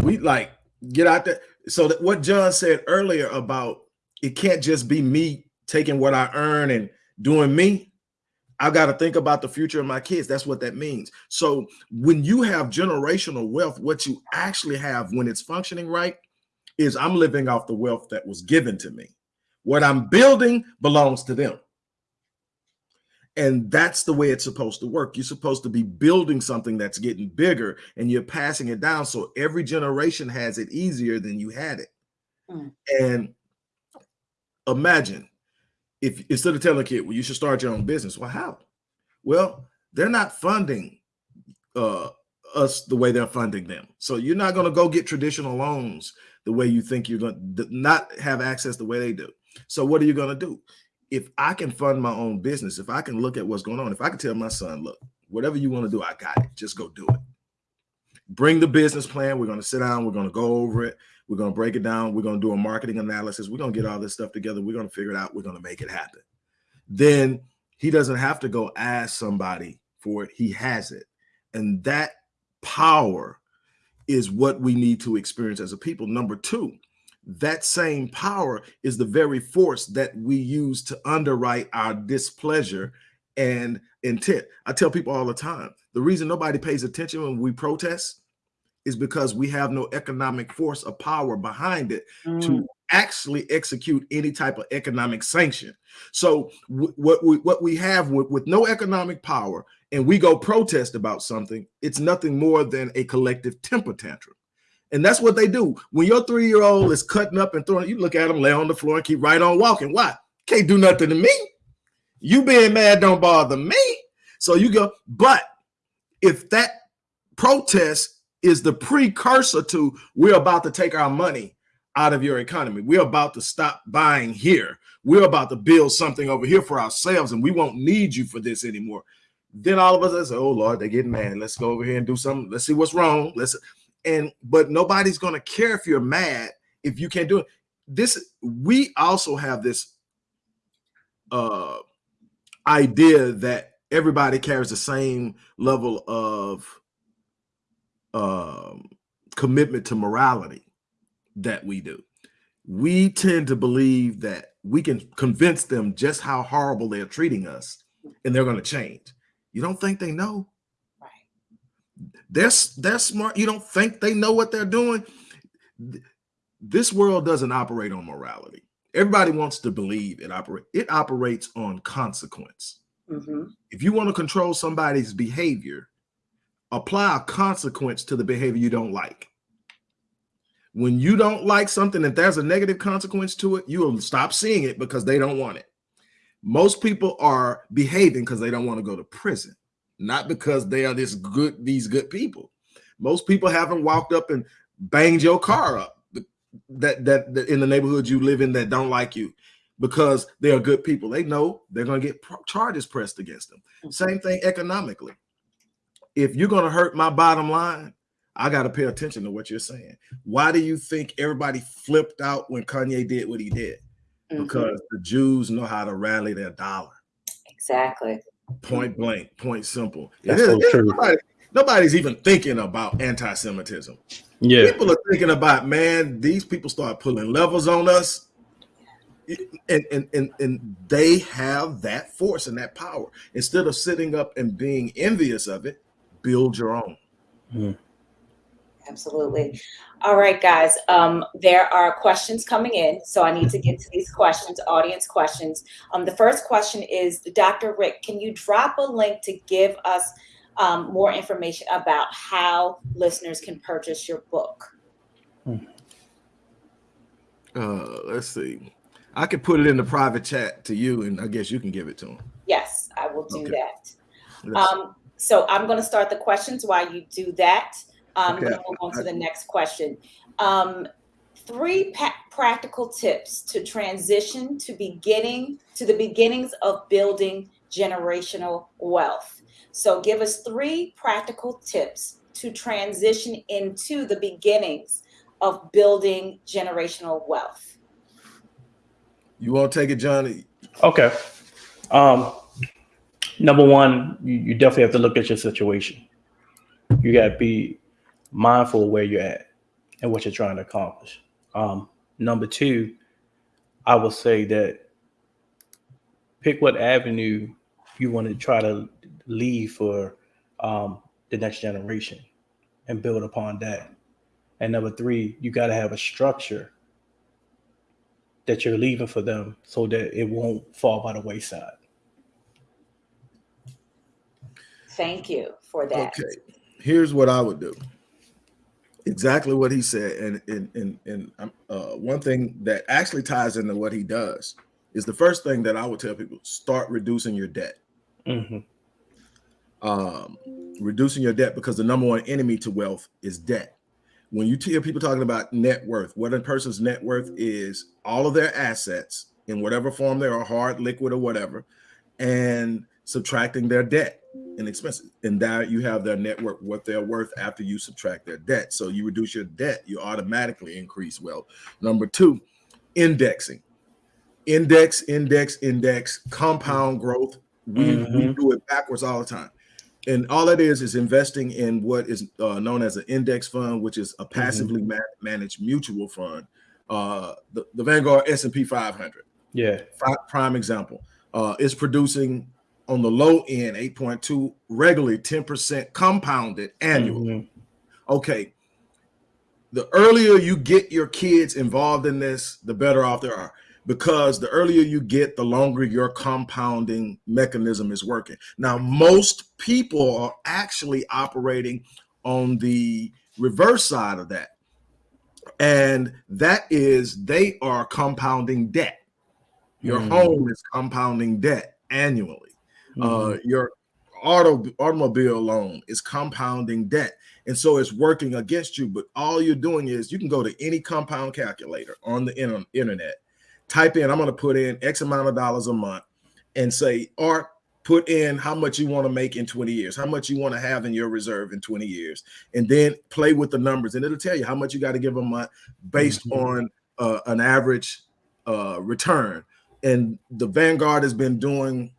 we like get out there. So that what John said earlier about it can't just be me taking what I earn and doing me. I got to think about the future of my kids. That's what that means. So when you have generational wealth, what you actually have when it's functioning right is I'm living off the wealth that was given to me. What I'm building belongs to them. And that's the way it's supposed to work. You're supposed to be building something that's getting bigger and you're passing it down. So every generation has it easier than you had it. Mm. And imagine if instead of telling a kid, well, you should start your own business. Well, how? Well, they're not funding uh, us the way they're funding them. So you're not going to go get traditional loans the way you think you're going to not have access the way they do. So what are you going to do? If I can fund my own business, if I can look at what's going on, if I can tell my son, look, whatever you want to do, I got it. Just go do it. Bring the business plan. We're going to sit down. We're going to go over it. We're going to break it down. We're going to do a marketing analysis. We're going to get all this stuff together. We're going to figure it out. We're going to make it happen. Then he doesn't have to go ask somebody for it. He has it. And that power is what we need to experience as a people. Number two, that same power is the very force that we use to underwrite our displeasure and intent. I tell people all the time, the reason nobody pays attention when we protest is because we have no economic force or power behind it Mm. to actually execute any type of economic sanction. So what we what we have with, with no economic power and we go protest about something, it's nothing more than a collective temper tantrum. And that's what they do. When your three-year-old is cutting up and throwing, you look at them lay on the floor and keep right on walking. Why? Can't do nothing to me. You being mad don't bother me. So you go, but if that protest is the precursor to we're about to take our money out of your economy. We're about to stop buying here. We're about to build something over here for ourselves, and we won't need you for this anymore. Then all of us say, "Oh Lord, they're getting mad. Let's go over here and do something. Let's see what's wrong. Let's." And but nobody's going to care if you're mad if you can't do it. This we also have this uh idea that everybody carries the same level of um, commitment to morality that we do. We tend to believe that we can convince them just how horrible they're treating us and they're going to change. You don't think they know? Right. They're, they're smart. You don't think they know what they're doing? This world doesn't operate on morality. Everybody wants to believe it operate. It operates on consequence. Mhm. If you want to control somebody's behavior, apply a consequence to the behavior you don't like. When you don't like something and there's a negative consequence to it, you will stop seeing it because they don't want it. Most people are behaving because they don't want to go to prison, not because they are this good, these good people. Most people haven't walked up and banged your car up that, that, that in the neighborhood you live in that don't like you because they are good people. They know they're going to get charges pressed against them. Mm-hmm. Same thing economically. If you're going to hurt my bottom line, I got to pay attention to what you're saying. Why do you think everybody flipped out when Kanye did what he did? Mhm. Because the Jews know how to rally their dollar. Exactly. Point blank, point simple. That's is- so it's true. nobody- nobody's even thinking about anti-Semitism. Yeah. People are thinking about, man, these people start pulling levels on us. And, and and and they have that force and that power. Instead of sitting up and being envious of it, build your own. Absolutely. All right, guys. Um, there are questions coming in, so I need to get to these questions, audience questions. Um, the first question is, Dr. Rick, can you drop a link to give us um, more information about how listeners can purchase your book? Uh, let's see. I could put it in the private chat to you, and I guess you can give it to them. Yes, I will do Okay. that. Um, so I'm going to start the questions while you do that. Um, I'm Okay. going to move on to the next question. Um, three pa- practical tips to transition to beginning to the beginnings of building generational wealth. So, give us three practical tips to transition into the beginnings of building generational wealth. You want to take it, Johnny? Okay. Um, number one, you, you definitely have to look at your situation. You got to be mindful of where you're at and what you're trying to accomplish. Um, number two, I will say that pick what avenue you want to try to leave for um, the next generation and build upon that. And number three, you got to have a structure that you're leaving for them so that it won't fall by the wayside. Thank you for that. Okay. Here's what I would do. Exactly what he said, and and and and um, uh, one thing that actually ties into what he does is the first thing that I would tell people: start reducing your debt. Mhm. um, reducing your debt because the number one enemy to wealth is debt. When you hear people talking about net worth, what a person's net worth is all of their assets in whatever form they are, hard, liquid, or whatever, and subtracting their debt and expenses. And there you have their net worth, what they're worth after you subtract their debt. So you reduce your debt, you automatically increase wealth. Number two, indexing. Index, index, index, compound growth. We, we Mhm. do it backwards all the time and all that is is investing in what is uh, known as an index fund, which is a passively ma- managed mutual fund. Uh, the, the Vanguard S and P 500, Yeah. prime example, uh, is producing on the low end 8.2 regularly 10% compounded annually. Mhm. Okay, the earlier you get your kids involved in this, the better off they are. Because the earlier you get, the longer your compounding mechanism is working. Now, most people are actually operating on the reverse side of that. And that is they are compounding debt. Your Mhm. home is compounding debt annually Mhm. uh your auto automobile loan is compounding debt and so it's working against you but all you're doing is you can go to any compound calculator on the inter- internet type in i'm going to put in x amount of dollars a month and say or put in how much you want to make in 20 years how much you want to have in your reserve in 20 years and then play with the numbers and it'll tell you how much you got to give a month based Mhm. on uh, an average uh, return and the vanguard has been doing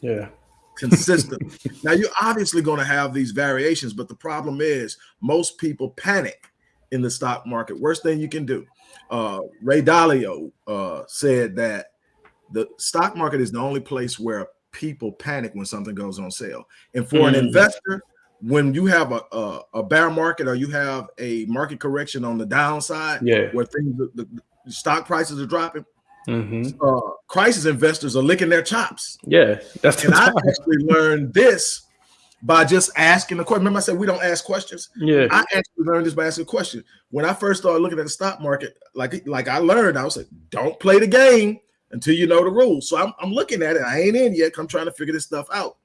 yeah. Consistent. now you're obviously going to have these variations, but the problem is most people panic in the stock market. Worst thing you can do. Uh, Ray Dalio uh, said that the stock market is the only place where people panic when something goes on sale. And for an Mm. investor, when you have a, a, a bear market or you have a market correction on the downside, Yeah. where things the, the stock prices are dropping, hmm uh, crisis investors are licking their chops. Yeah. That's And I actually learned this by just asking the question. Remember, I said we don't ask questions. Yeah. I actually learned this by asking a question. When I first started looking at the stock market, like like I learned, I was like, don't play the game until you know the rules. So I'm, I'm looking at it. I ain't in yet. I'm trying to figure this stuff out.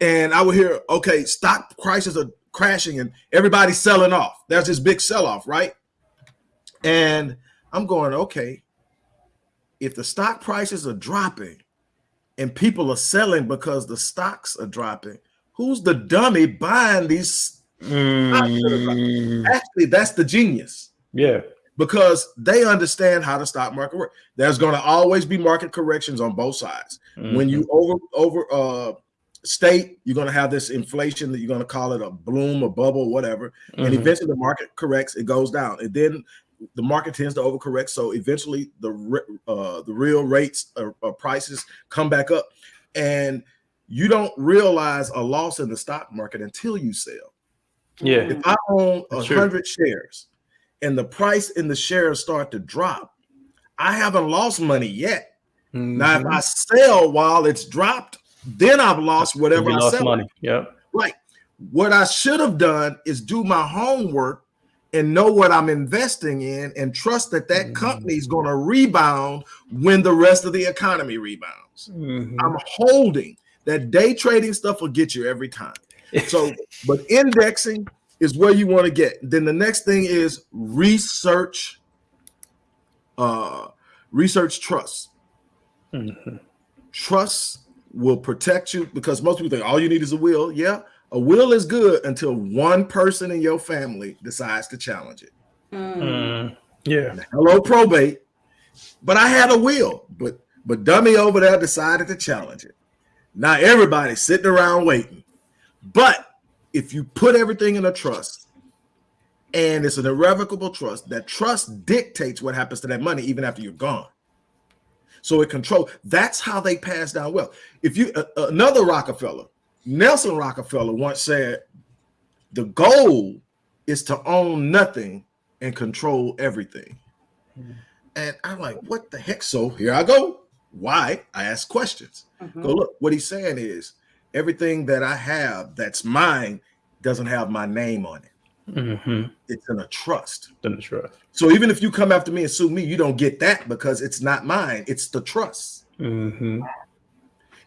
And I would hear, okay, stock prices are crashing and everybody's selling off. There's this big sell off, right? And I'm going, okay, if the stock prices are dropping and people are selling because the stocks are dropping, who's the dummy buying these? Mm. Actually, that's the genius Yeah. because they understand how the stock market works. There's going to always be market corrections on both sides. When you over over uh state, you're going to have this inflation that you're going to call it a bloom, a bubble, whatever. And Mhm. eventually the market corrects, it goes down, and then the market tends to overcorrect. So eventually the uh, the real rates or, or prices come back up, and you don't realize a loss in the stock market until you sell. yeah. If I own a hundred shares, and the price in the shares start to drop, I haven't lost money yet. Now, if Mhm. I sell while it's dropped, then I've lost whatever you I lost sell. money. Yep. Right. What I should have done is do my homework and know what I'm investing in and trust that that Mhm. company is going to rebound when the rest of the economy rebounds. Mhm. I'm holding that day trading stuff will get you every time. So, but indexing is where you want to get. Then the next thing is research, uh, research trust. Mhm. Trust will protect you because most people think all you need is a will. Yeah, a will is good until one person in your family decides to challenge it. Mm. Mm, yeah. Hello, probate. But I had a will, but but dummy over there decided to challenge it. Now everybody's sitting around waiting. But if you put everything in a trust, and it's an irrevocable trust, that trust dictates what happens to that money even after you're gone. So it controls. That's how they pass down wealth. If you uh, another Rockefeller, Nelson Rockefeller once said, "The goal is to own nothing and control everything." Mhm. And I'm like, "What the heck?" So here I go. Why? I ask questions. Mhm. Go look. What he's saying is, everything that I have that's mine doesn't have my name on it. Mm-hmm. It's in a trust. Then the trust. So even if you come after me and sue me, you don't get that because it's not mine. It's the trust. Mm-hmm.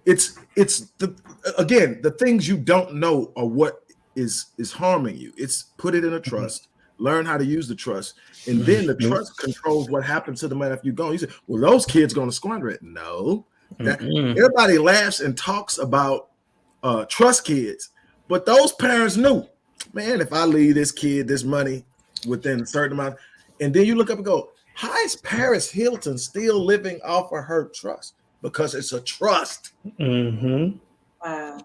It's it's the again the things you don't know are what is is harming you. It's put it in a trust. Learn how to use the trust, and then the Mhm. trust controls what happens to the money after you're gone. You say, "Well, those kids going to squander it." No, That- Mm-mm. everybody laughs and talks about uh, trust kids, but those parents knew, man, if I leave this kid this money within a certain amount, and then you look up and go, how is Paris Hilton still living off of her trust? Because it's a trust. Mm-hmm. Wow.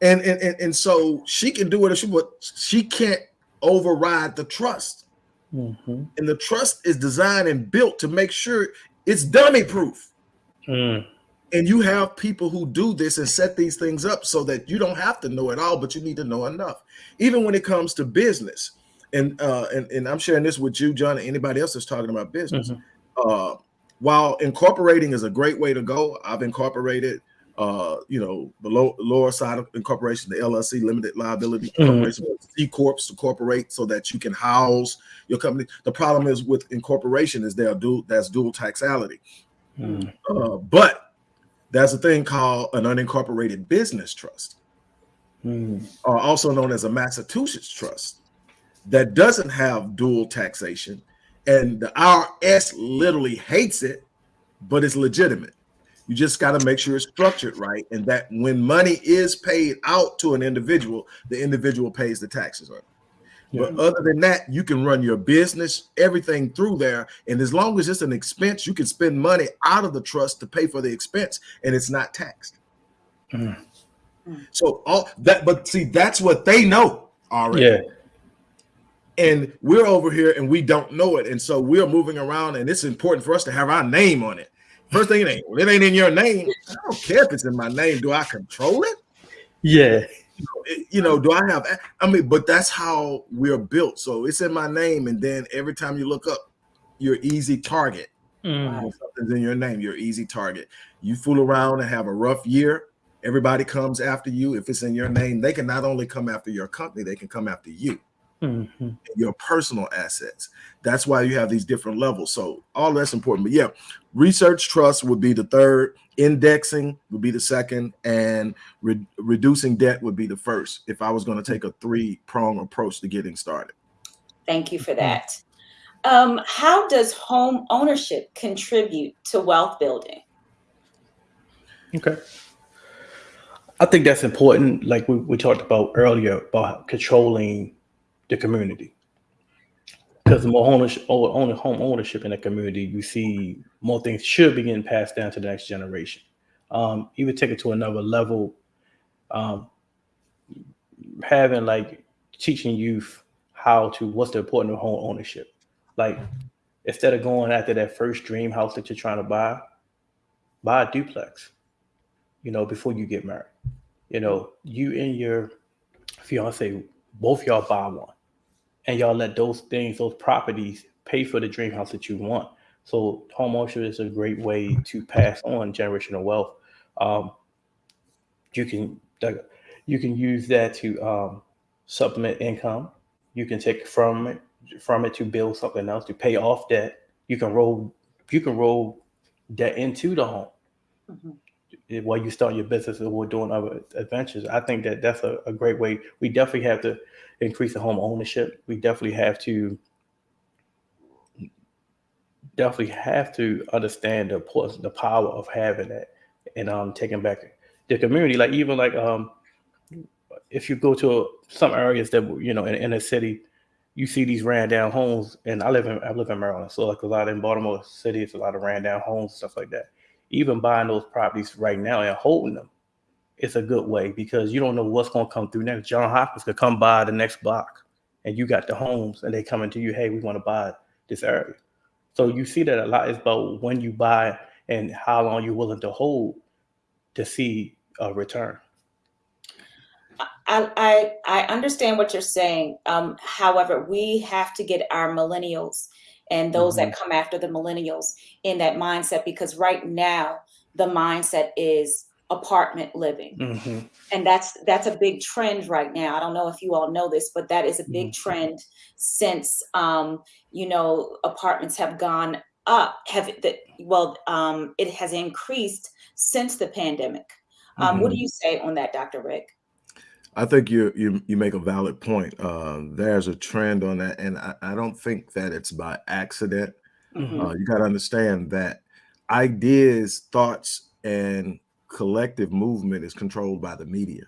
And and, and, and so she can do whatever she but she can't override the trust. Mm-hmm. And the trust is designed and built to make sure it's dummy proof. Mm. And you have people who do this and set these things up so that you don't have to know it all, but you need to know enough. Even when it comes to business, and uh, and, and I'm sharing this with you, John, and anybody else that's talking about business. Mhm. Uh, while incorporating is a great way to go, I've incorporated, uh, you know, the low, lower side of incorporation, the LLC, limited liability Mhm. corporation, C corps to corporate so that you can house your company. The problem is with incorporation is there dual that's dual taxality. Mm. Uh, but there's a thing called an unincorporated business trust, Mm. uh, also known as a Massachusetts trust, that doesn't have dual taxation. And the IRS literally hates it, but it's legitimate. You just got to make sure it's structured right, and that when money is paid out to an individual, the individual pays the taxes on it. But other than that, you can run your business, everything through there. And as long as it's an expense, you can spend money out of the trust to pay for the expense and it's not taxed. Mm. So all that, but see, that's what they know already. Yeah. And we're over here and we don't know it. And so we're moving around, and it's important for us to have our name on it. First thing it ain't, well, it ain't in your name. I don't care if it's in my name. Do I control it? Yeah. It- you know, do I have? I mean, but that's how we're built. So it's in my name, and then every time you look up, you're easy target. Mm. Something's in your name, you're easy target. You fool around and have a rough year, everybody comes after you. If it's in your name, they can not only come after your company, they can come after you, Mm-hmm. your personal assets. That's why you have these different levels. So all that's important. But yeah, research trust would be the third, indexing would be the second, and re- reducing debt would be the first. If I was going to take a three prong approach to getting started. Thank you for that. Um, how does home ownership contribute to wealth building? Okay. I think that's important. Like we, we talked about earlier about controlling the community. Because the more ownership, owner, home ownership in the community, you see more things should be getting passed down to the next generation. Um, even take it to another level, um, having like teaching youth how to what's the importance of home ownership. Like instead of going after that first dream house that you're trying to buy, buy a duplex you know, before you get married. You know, you and your fiance, both y'all buy one. And y'all let those things, those properties pay for the dream house that you want. So home ownership is a great way to pass on generational wealth. Um, you can you can use that to um, supplement income. You can take from it from it to build something else to pay off debt. You can roll you can roll debt into the home Mhm. While you start your business or doing other adventures. I think that that's a, a great way. We definitely have to increase the home ownership. We definitely have to definitely have to understand the importance, the power of having that and um taking back the community. Like even like um, if you go to some areas that you know in, in a city, you see these ran down homes. And I live in I live in Maryland, so like a lot in Baltimore City, it's a lot of ran down homes stuff like that. Even buying those properties right now and holding them, it's a good way because you don't know what's going to come through next. John Hopkins could come by the next block, and you got the homes, and they coming to you. Hey, we want to buy this area. So you see that a lot is about when you buy and how long you're willing to hold to see a return. I, I, I understand what you're saying. Um, however, we have to get our millennials and those that come after the millennials in that mindset because right now the mindset is apartment living. Mhm. and that's that's a big trend right now. I don't know if you all know this but that is a big trend since um you know apartments have gone up have the well um it has increased since the pandemic. Um what do you say on that dr rick I think you you you make a valid point. Uh, there's a trend on that, and I, I don't think that it's by accident. Mhm. Uh, you got to understand that ideas, thoughts, and collective movement is controlled by the media.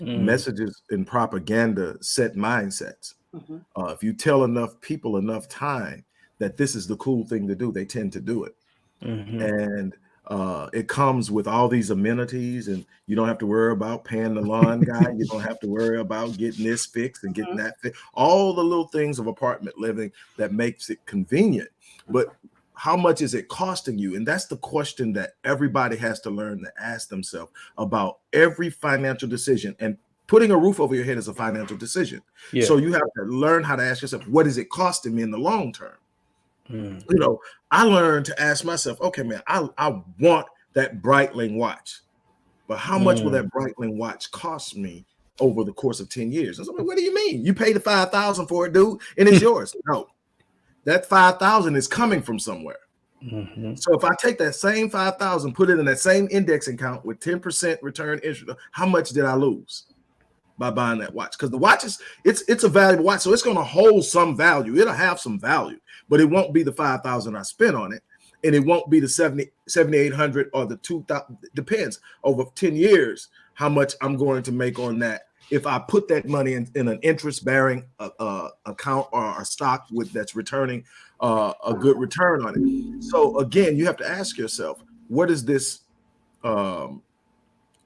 Mm. Messages and propaganda set mindsets. Mhm. Uh, if you tell enough people enough time that this is the cool thing to do, they tend to do it. Mhm. and uh, it comes with all these amenities, and you don't have to worry about paying the lawn guy. You don't have to worry about getting this fixed and getting that fixed. All the little things of apartment living that makes it convenient. But how much is it costing you? And that's the question that everybody has to learn to ask themselves about every financial decision. And putting a roof over your head is a financial decision. Yeah. So you have to learn how to ask yourself, what is it costing me in the long term? Mm. you know, I learned to ask myself, okay, man, I, I want that Breitling watch, but how much will that Breitling watch cost me over the course of 10 years? And so, what do you mean? You paid the 5000 for it, dude, and it's yours. No, that 5000 is coming from somewhere. Mhm. So if I take that same 5000 put it in that same indexing account with 10% return interest, how much did I lose? by buying that watch because the watch is it's it's a valuable watch so it's going to hold some value it'll have some value but it won't be the 5000 i spent on it and it won't be the 70 7800 or the 2000 depends over 10 years how much i'm going to make on that if i put that money in, in an interest bearing uh, uh, account or a stock with that's returning uh, a good return on it so again you have to ask yourself what is this um,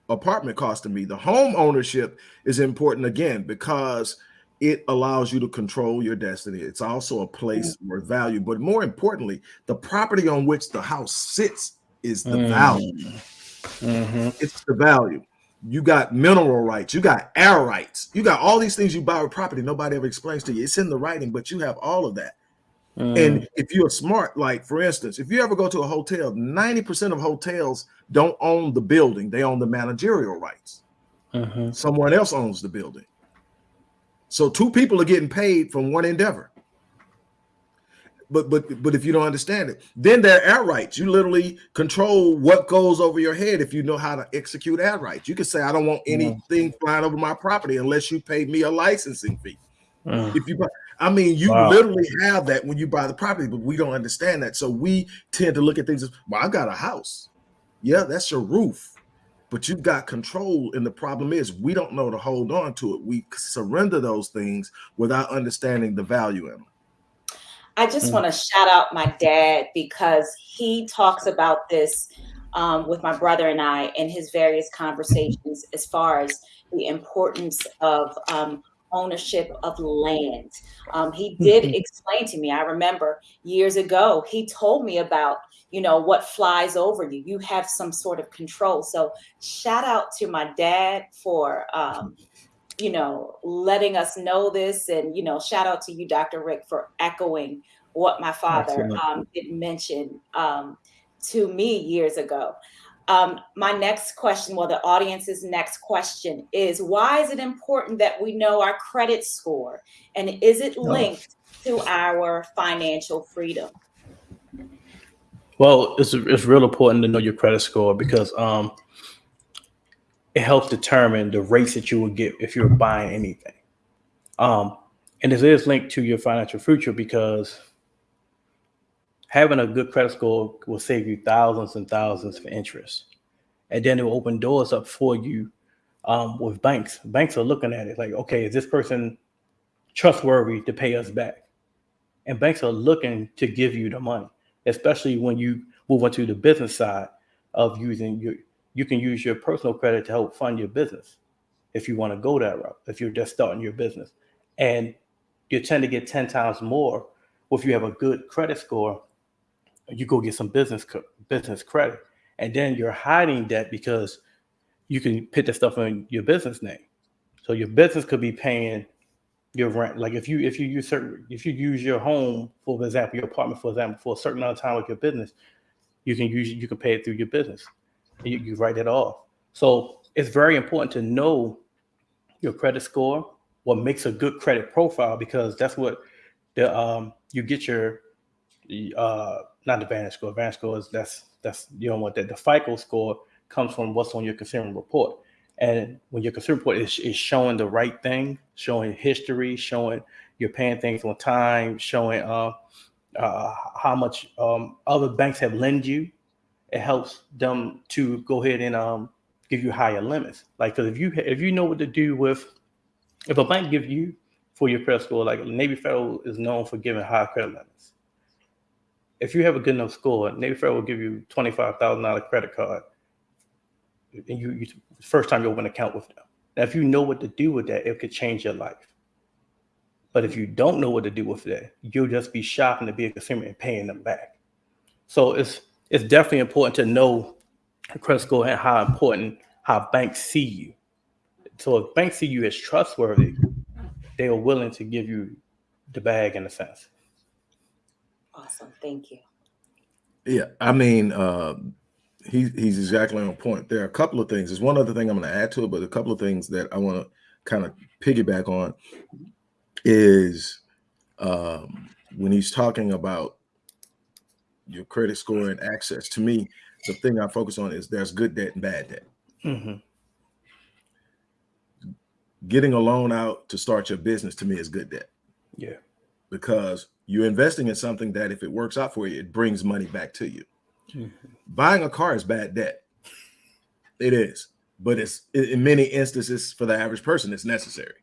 apartment costing me. The home ownership is important again because it allows you to control your destiny. It's also a place where value, but more importantly, the property on which the house sits is the Mm. value. Mhm. It's the value. You got mineral rights, you got air rights, you got all these things you buy with property. Nobody ever explains to you. It's in the writing, but you have all of that. Mm. And if you're smart, like for instance, if you ever go to a hotel, 90% of hotels don't own the building, they own the managerial rights. Mhm. Someone else owns the building. So two people are getting paid from one endeavor. But but but if you don't understand it, then there are air rights. You literally control what goes over your head if you know how to execute air rights. You can say, I don't want anything flying over my property unless you pay me a licensing fee. Mm. If you buy, I mean, you Wow. literally have that when you buy the property, but we don't understand that. So we tend to look at things as, well, I got a house. Yeah, that's your roof, but you've got control. And the problem is, we don't know to hold on to it. We surrender those things without understanding the value in them. I just Mm. want to shout out my dad because he talks about this um, with my brother and I in his various conversations as far as the importance of um, ownership of land. Um, he did Mhm. explain to me, I remember years ago, he told me about, you know, what flies over you. You have some sort of control. So shout out to my dad for um, you know, letting us know this. And, you know, shout out to you, Dr. Rick, for echoing what my father um, did mention um, to me years ago. Um, my next question, well, the audience's next question is why is it important that we know our credit score? And is it linked to our financial freedom? Well, it's it's real important to know your credit score because um, it helps determine the rates that you will get if you're buying anything. Um, and this is linked to your financial future because having a good credit score will save you thousands and thousands for interest. and then it will open doors up for you um, with banks. Banks are looking at it like, okay, is this person trustworthy to pay us back? And banks are looking to give you the money, especially when you move into the business side of using your. You can use your personal credit to help fund your business if you want to go that route. If you're just starting your business, and you tend to get ten times more if you have a good credit score. You go get some business business credit, and then you're hiding debt because you can put that stuff in your business name. So your business could be paying your rent. Like if you if you use certain if you use your home, for example, your apartment, for example, for a certain amount of time with your business, you can use you can pay it through your business. You, you write it off. So it's very important to know your credit score, what makes a good credit profile, because that's what the um you get your uh not the Vantage score. Vantage score is that's that's you don't want that. The FICO score comes from what's on your consumer report. And when your consumer report is, is showing the right thing, showing history, showing you're paying things on time, showing uh, uh, how much um, other banks have lent you, it helps them to go ahead and um, give you higher limits. Like, because if you if you know what to do with, if a bank gives you for your credit score, like Navy Federal is known for giving high credit limits. If you have a good enough score, Navy Federal will give you twenty five thousand dollar credit card you, you first time you open an account with them. Now, if you know what to do with that, it could change your life. But if you don't know what to do with that, you'll just be shopping to be a consumer and paying them back. So it's it's definitely important to know credit score and how important how banks see you. So if banks see you as trustworthy, they are willing to give you the bag in a sense. Awesome. Thank you. Yeah, I mean, uh, he, he's exactly on point. There are a couple of things. There's one other thing I'm going to add to it, but a couple of things that I want to kind of piggyback on is um, when he's talking about your credit score and access. To me, the thing I focus on is there's good debt and bad debt. Mm-hmm. Getting a loan out to start your business to me is good debt. Yeah. Because you're investing in something that if it works out for you, it brings money back to you. Buying a car is bad debt. It is, but it's in many instances for the average person, it's necessary.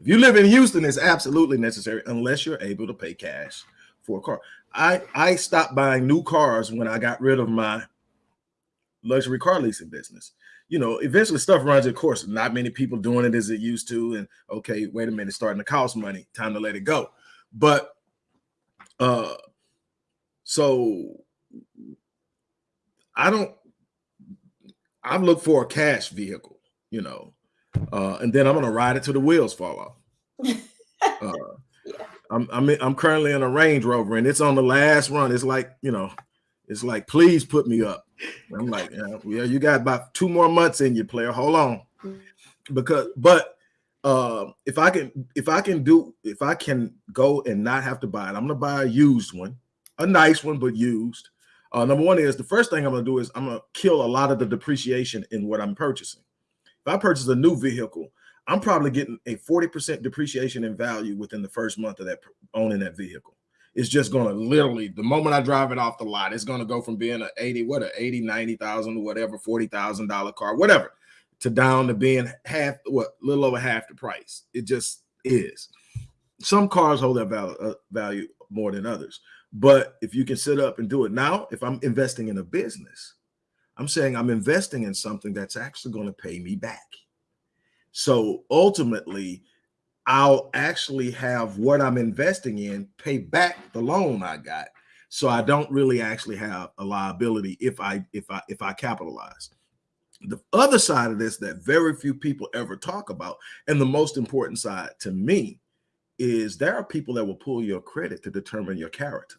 If you live in Houston, it's absolutely necessary unless you're able to pay cash for a car. I I stopped buying new cars when I got rid of my luxury car leasing business. You know, eventually stuff runs its course. Not many people doing it as it used to. And okay, wait a minute, it's starting to cost money. Time to let it go. But uh so I don't I've looked for a cash vehicle, you know, uh, and then I'm gonna ride it till the wheels fall off. Uh, Yeah. I'm I'm I'm currently in a Range Rover and it's on the last run. It's like you know, it's like please put me up. I'm like, yeah, yeah, you got about two more months in you, player. Hold on, because but uh, if I can if I can do if I can go and not have to buy it, I'm gonna buy a used one, a nice one but used. Uh, number one is the first thing I'm gonna do is I'm gonna kill a lot of the depreciation in what I'm purchasing. If I purchase a new vehicle, I'm probably getting a 40% depreciation in value within the first month of that owning that vehicle. It's just gonna literally the moment I drive it off the lot, it's gonna go from being a 80, what a 80, 90,000, whatever, forty thousand dollar car, whatever, to down to being half what little over half the price. It just is. Some cars hold that value, uh, value more than others. But if you can sit up and do it now, if I'm investing in a business, I'm saying I'm investing in something that's actually going to pay me back. So ultimately, I'll actually have what I'm investing in pay back the loan I got. So I don't really actually have a liability if I if I if I capitalize. The other side of this that very few people ever talk about, and the most important side to me, is there are people that will pull your credit to determine your character.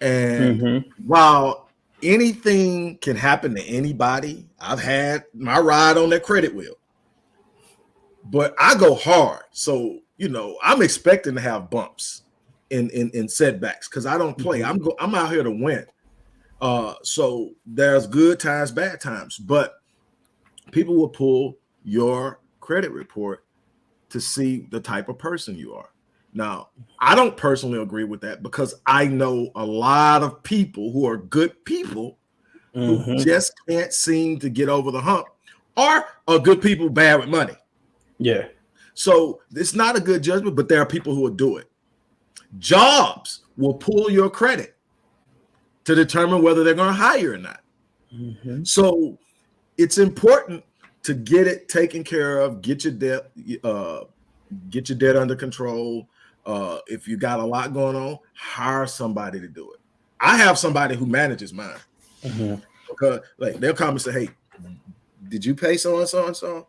And Mhm. while anything can happen to anybody, I've had my ride on that credit wheel, but I go hard. So, you know, I'm expecting to have bumps in in, in setbacks because I don't play. I'm go, I'm out here to win. Uh, so there's good times, bad times, but people will pull your credit report to see the type of person you are. Now, I don't personally agree with that because I know a lot of people who are good people who Mhm. just can't seem to get over the hump or are good people bad with money. Yeah. So it's not a good judgment, but there are people who will do it. Jobs will pull your credit to determine whether they're going to hire or not. Mhm. So it's important to get it taken care of, get your debt, uh, get your debt under control. Uh, if you got a lot going on, hire somebody to do it. I have somebody who manages mine Mhm. because like they'll come and say, Hey, did you pay so and so and so?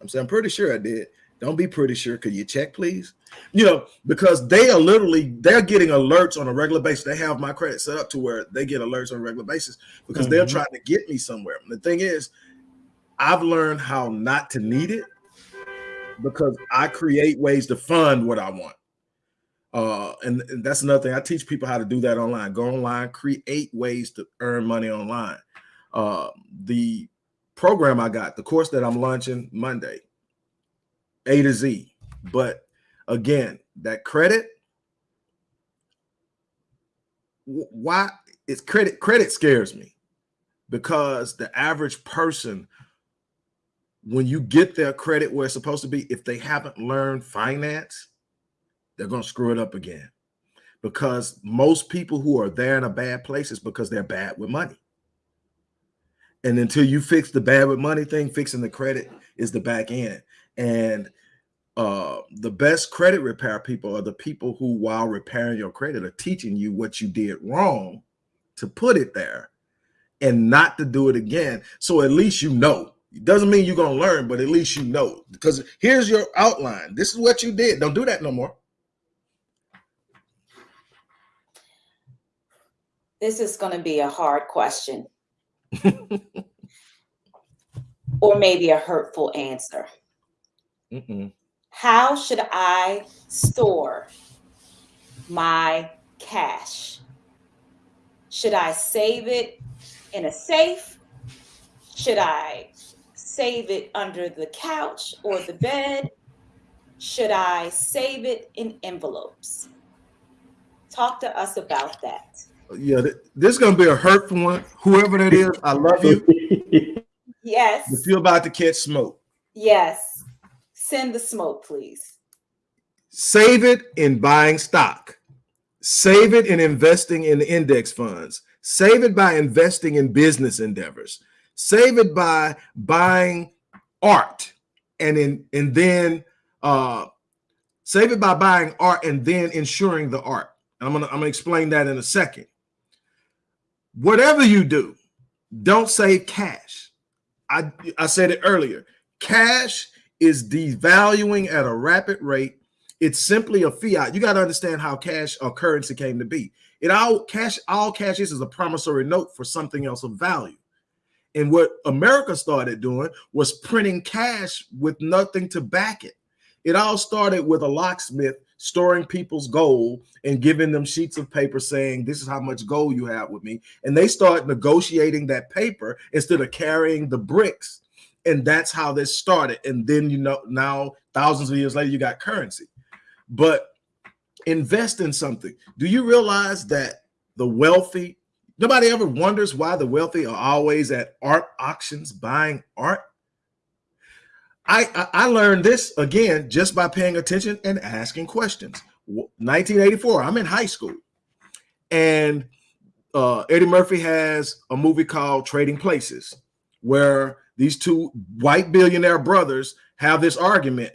I'm saying, I'm pretty sure I did. Don't be pretty sure. Could you check, please? You know, because they are literally they're getting alerts on a regular basis. They have my credit set up to where they get alerts on a regular basis because they're Mhm. trying to get me somewhere. And the thing is, I've learned how not to need it because I create ways to fund what I want. Uh, and, and that's another thing. I teach people how to do that online. Go online, create ways to earn money online. Uh, the program I got, the course that I'm launching Monday, A to Z. But again, that credit, why it's credit? Credit scares me because the average person, when you get their credit where it's supposed to be, if they haven't learned finance, they're going to screw it up again. Because most people who are there in a bad place is because they're bad with money. And until you fix the bad with money thing, fixing the credit is the back end. And uh, the best credit repair people are the people who, while repairing your credit, are teaching you what you did wrong to put it there and not to do it again. So at least you know. It doesn't mean you're going to learn, but at least you know. Because here's your outline. This is what you did. Don't do that no more. This is going to be a hard question or maybe a hurtful answer. Mm-mm. How should I store my cash? Should I save it in a safe? Should I save it under the couch or the bed? Should I save it in envelopes? Talk to us about that. Yeah, th- this is going to be a hurtful one. Whoever that is, I love you. Yes. If you're about to catch smoke, Yes. Send the smoke, please. save it in buying stock, save it in investing in index funds, save it by investing in business endeavors, save it by buying art, and in and then uh, save it by buying art and then insuring the art. And I'm gonna I'm gonna explain that in a second. Whatever you do, don't save cash. I I said it earlier. Cash is devaluing at a rapid rate. It's simply a fiat. You got to understand how cash or currency came to be. It all cash, all cash is is a promissory note for something else of value. And what America started doing was printing cash with nothing to back it. It all started with a locksmith storing people's gold and giving them sheets of paper saying, This is how much gold you have with me. And they start negotiating that paper instead of carrying the bricks. And that's how this started. And then you know now thousands of years later you got currency. But invest in something. Do you realize that the wealthy nobody ever wonders why the wealthy are always at art auctions buying art I, I learned this again just by paying attention and asking questions. 1984, I'm in high school, and uh, Eddie Murphy has a movie called Trading Places, where these two white billionaire brothers have this argument.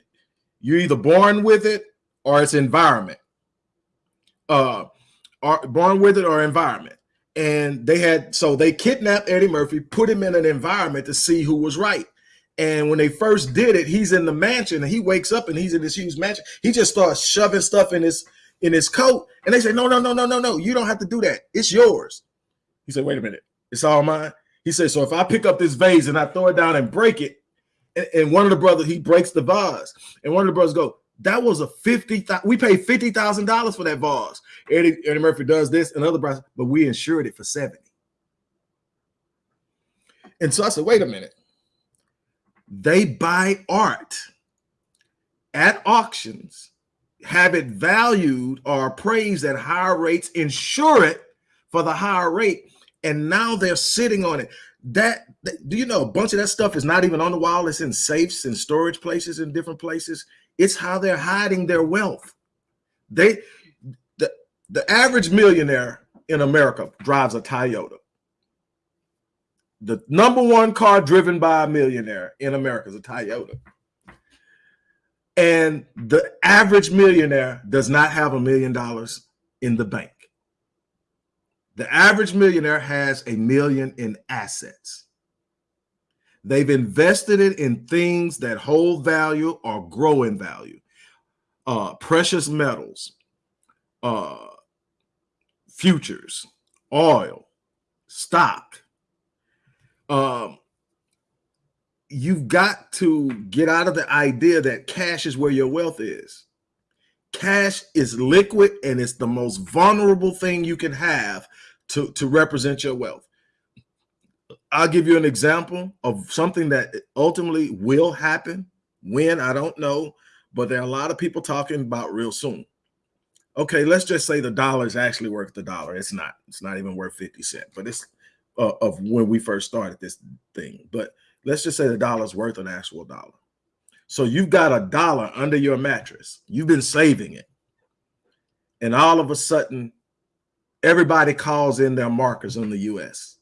You're either born with it or it's environment. Uh, or born with it or environment. And they had so they kidnapped Eddie Murphy, put him in an environment to see who was right. And when they first did it, he's in the mansion and he wakes up and he's in this huge mansion. He just starts shoving stuff in his in his coat. And they say, No, no, no, no, no, no. You don't have to do that. It's yours. He said, Wait a minute. It's all mine. He said, So if I pick up this vase and I throw it down and break it, and, and one of the brothers, he breaks the vase, and one of the brothers go, That was a 50, we paid $50,000 for that vase. Eddie, Eddie Murphy does this and other brothers, but we insured it for 70. And so I said, Wait a minute they buy art at auctions have it valued or appraised at higher rates, insure it for the higher rate, and now they're sitting on it. That, that do you know a bunch of that stuff is not even on the wall, it's in safes and storage places in different places. It's how they're hiding their wealth. They the the average millionaire in America drives a Toyota. The number one car driven by a millionaire in America is a Toyota. And the average millionaire does not have a million dollars in the bank. The average millionaire has a million in assets. They've invested it in things that hold value or grow in value. Uh, precious metals, uh, futures, oil, stock. Um, you've got to get out of the idea that cash is where your wealth is. Cash is liquid and it's the most vulnerable thing you can have to, to represent your wealth. I'll give you an example of something that ultimately will happen. When, I don't know, but there are a lot of people talking about real soon. Okay, let's just say the dollar is actually worth the dollar. It's not. It's not even worth 50 cents, but it's uh, of when we first started this thing. But let's just say the dollar's worth an actual dollar. So you've got a dollar under your mattress. You've been saving it. And all of a sudden, everybody calls in their markers on the US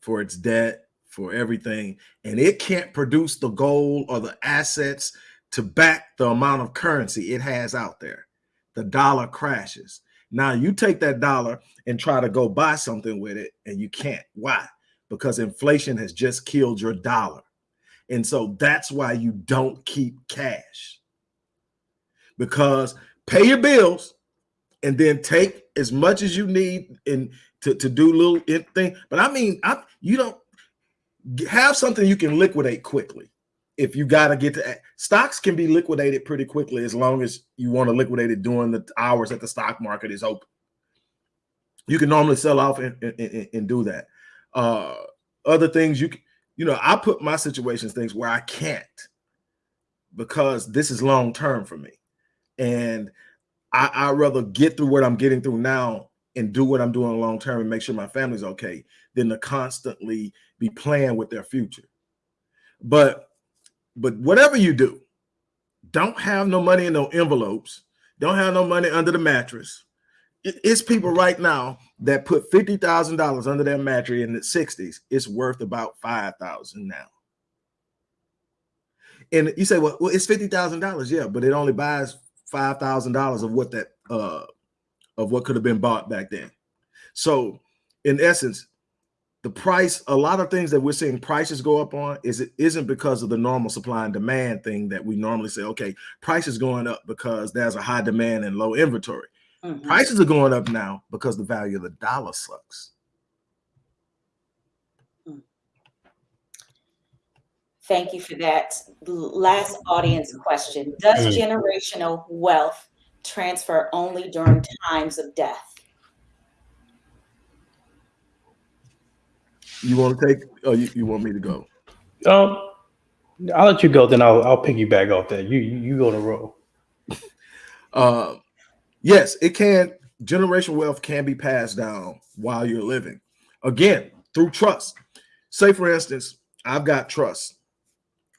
for its debt, for everything. And it can't produce the gold or the assets to back the amount of currency it has out there. The dollar crashes. Now you take that dollar and try to go buy something with it, and you can't. Why? Because inflation has just killed your dollar. And so that's why you don't keep cash. Because pay your bills and then take as much as you need and to, to do little thing. But I mean, I, you don't have something you can liquidate quickly if you got to get to stocks can be liquidated pretty quickly as long as you want to liquidate it during the hours that the stock market is open. You can normally sell off and, and, and do that. Uh, other things you can, you know, I put my situations things where I can't because this is long term for me. And I, I rather get through what I'm getting through now and do what I'm doing long term and make sure my family's okay than to constantly be playing with their future. But but whatever you do, don't have no money in no envelopes. Don't have no money under the mattress. It's people right now that put fifty thousand dollars under their mattress in the '60s. It's worth about five thousand now. And you say, well, well it's fifty thousand dollars, yeah, but it only buys five thousand dollars of what that uh of what could have been bought back then. So, in essence, the price, a lot of things that we're seeing prices go up on is it isn't because of the normal supply and demand thing that we normally say, okay, prices going up because there's a high demand and low inventory. Mm -hmm. Prices are going up now because the value of the dollar sucks. Hmm. Thank you for that. Last audience question. Does mm. generational wealth transfer only during times of death? You want to take? Oh, you, you want me to go? Um, I'll let you go. Then I'll I'll pick you back off that. You you go to roll. uh, yes, it can. Generational wealth can be passed down while you're living. Again, through trust. Say, for instance, I've got trust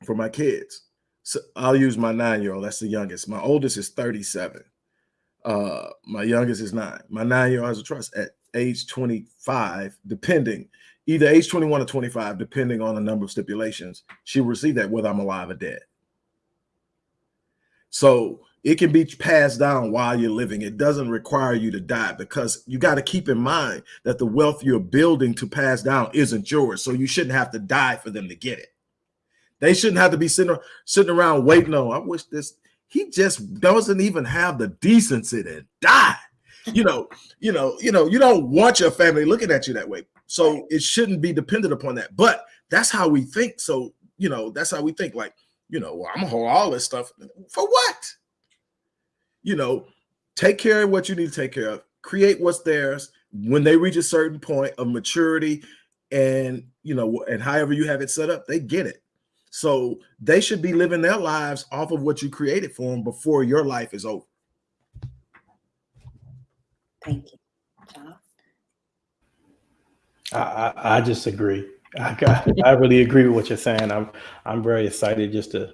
for my kids. So I'll use my nine-year-old. That's the youngest. My oldest is 37. Uh, my youngest is nine. My nine-year-old has a trust at age 25, depending either age 21 or 25, depending on the number of stipulations, she will receive that whether I'm alive or dead. So it can be passed down while you're living. It doesn't require you to die because you got to keep in mind that the wealth you're building to pass down isn't yours. So you shouldn't have to die for them to get it. They shouldn't have to be sitting, sitting around waiting on, I wish this, he just doesn't even have the decency to die. You know, you know, you know, you don't want your family looking at you that way. So it shouldn't be dependent upon that. But that's how we think. So, you know, that's how we think like, you know, well, I'm gonna hold all this stuff for what? You know, take care of what you need to take care of, create what's theirs when they reach a certain point of maturity and, you know, and however you have it set up, they get it. So they should be living their lives off of what you created for them before your life is over. Thank you. John? I, I, I just agree. I, got- I really agree with what you're saying. I'm I'm very excited just to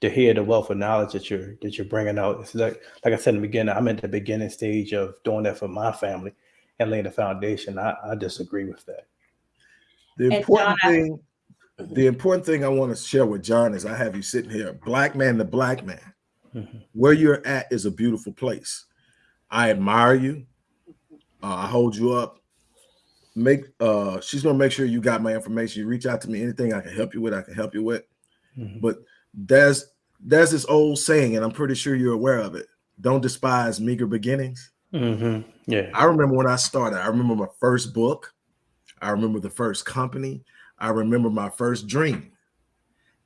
to hear the wealth of knowledge that you're that you're bringing out. It's like like I said in the beginning, I'm at the beginning stage of doing that for my family and laying the foundation. I, I disagree with that. The And important John, I- thing, the important thing I want to share with John is I have you sitting here, black man to black man. Mhm. Where you're at is a beautiful place. I admire you. Uh, I hold you up. Make uh she's gonna make sure you got my information. You reach out to me, anything I can help you with, I can help you with. Mhm. But there's there's this old saying, and I'm pretty sure you're aware of it. Don't despise meager beginnings. Mhm. Yeah. I remember when I started. I remember my first book. I remember the first company. I remember my first dream.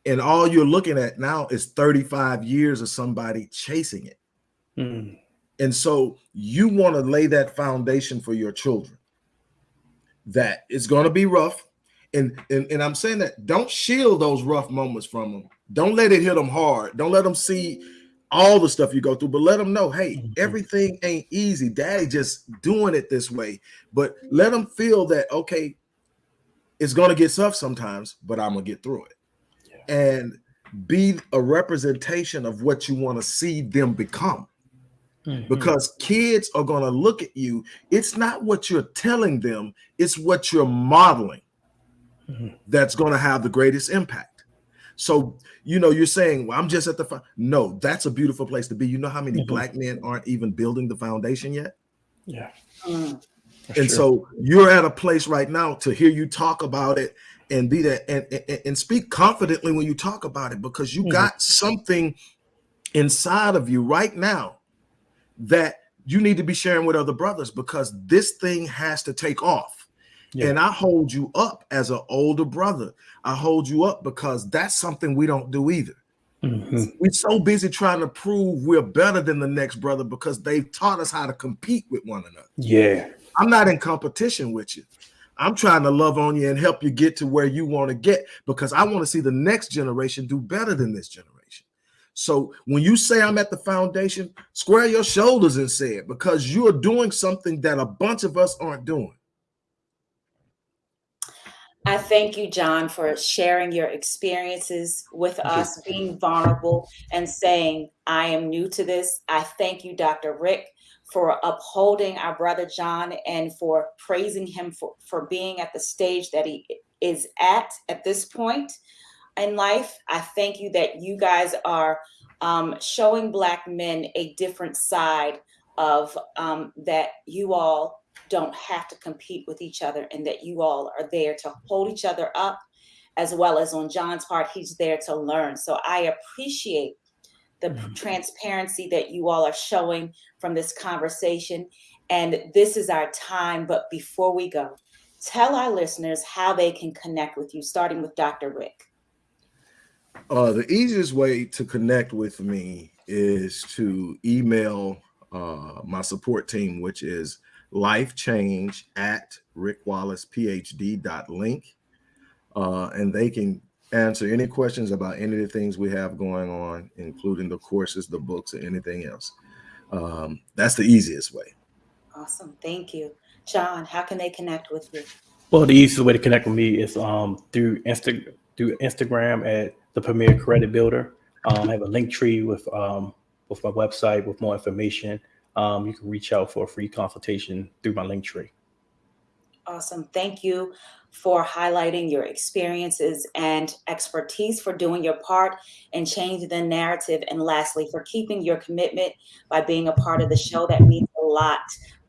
And all you're looking at now is 35 years of somebody chasing it. Mhm. And so you want to lay that foundation for your children. That it's going to be rough. And, and and I'm saying that don't shield those rough moments from them. Don't let it hit them hard. Don't let them see all the stuff you go through, but let them know, hey, Mhm. everything ain't easy. Daddy just doing it this way. But let them feel that okay, it's gonna get tough sometimes, but I'm gonna get through it. And be a representation of what you want to see them become Mhm. because kids are going to look at you. It's not what you're telling them, it's what you're modeling Mhm. that's going to have the greatest impact. So, you know, you're saying, well, I'm just at the fo-" no, that's a beautiful place to be. You know how many Mhm. black men aren't even building the foundation yet? Yeah. Mm, and true. so you're at a place right now to hear you talk about it and be that and, and, and speak confidently when you talk about it because you Mhm. got something inside of you right now that you need to be sharing with other brothers because this thing has to take off. Yeah. And I hold you up as an older brother. I hold you up because that's something we don't do either. Mhm. We're so busy trying to prove we're better than the next brother because they've taught us how to compete with one another. Yeah. I'm not in competition with you. I'm trying to love on you and help you get to where you want to get because I want to see the next generation do better than this generation. So when you say I'm at the foundation, square your shoulders and say it because you're doing something that a bunch of us aren't doing. I thank you, John, for sharing your experiences with us, being vulnerable and saying, I am new to this. I thank you, Dr. Rick, for upholding our brother John and for praising him for, for being at the stage that he is at at this point in life. I thank you that you guys are um, showing Black men a different side of um, that you all don't have to compete with each other and that you all are there to hold each other up as well as on John's part he's there to learn so I appreciate the Mhm. transparency that you all are showing from this conversation and this is our time but before we go tell our listeners how they can connect with you starting with Dr. Rick Uh, the easiest way to connect with me is to email uh, my support team, which is life change at rickwallacephd.link. Uh, and they can answer any questions about any of the things we have going on, including the courses, the books, or anything else. Um, that's the easiest way. awesome thank you John how can they connect with you Well, the easiest way to connect with me is um, through Insta through Instagram at the Premier Credit Builder. Um, I have a Linktree with um, with my website with more information. Um, you can reach out for a free consultation through my Linktree. Awesome. Thank you for highlighting your experiences and expertise, for doing your part and changing the narrative. And lastly, for keeping your commitment by being a part of the show. That means a lot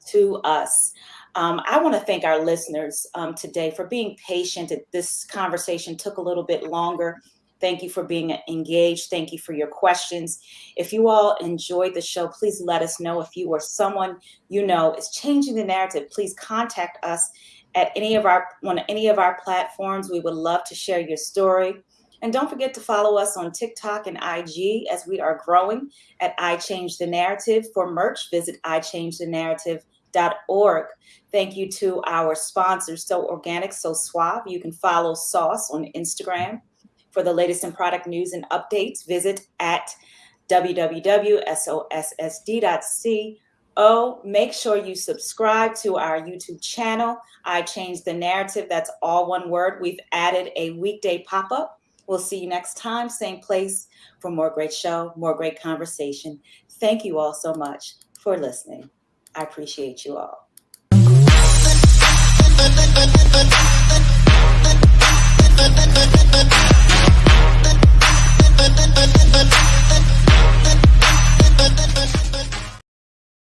to us. Um, I want to thank our listeners um, today for being patient. This conversation took a little bit longer. Thank you for being engaged. Thank you for your questions. If you all enjoyed the show, please let us know. If you or someone you know is changing the narrative, please contact us at any of our on any of our platforms. We would love to share your story. And don't forget to follow us on TikTok and IG as we are growing at I Change the Narrative. For merch, visit Thank you to our sponsors, So Organic, So Suave. You can follow Sauce on Instagram. For the latest in product news and updates, visit at www.sossd.co make sure you subscribe to our YouTube channel. I changed the narrative. That's all one word. We've added a weekday pop up. We'll see you next time, same place for more great show, more great conversation. Thank you all so much for listening. I appreciate you all.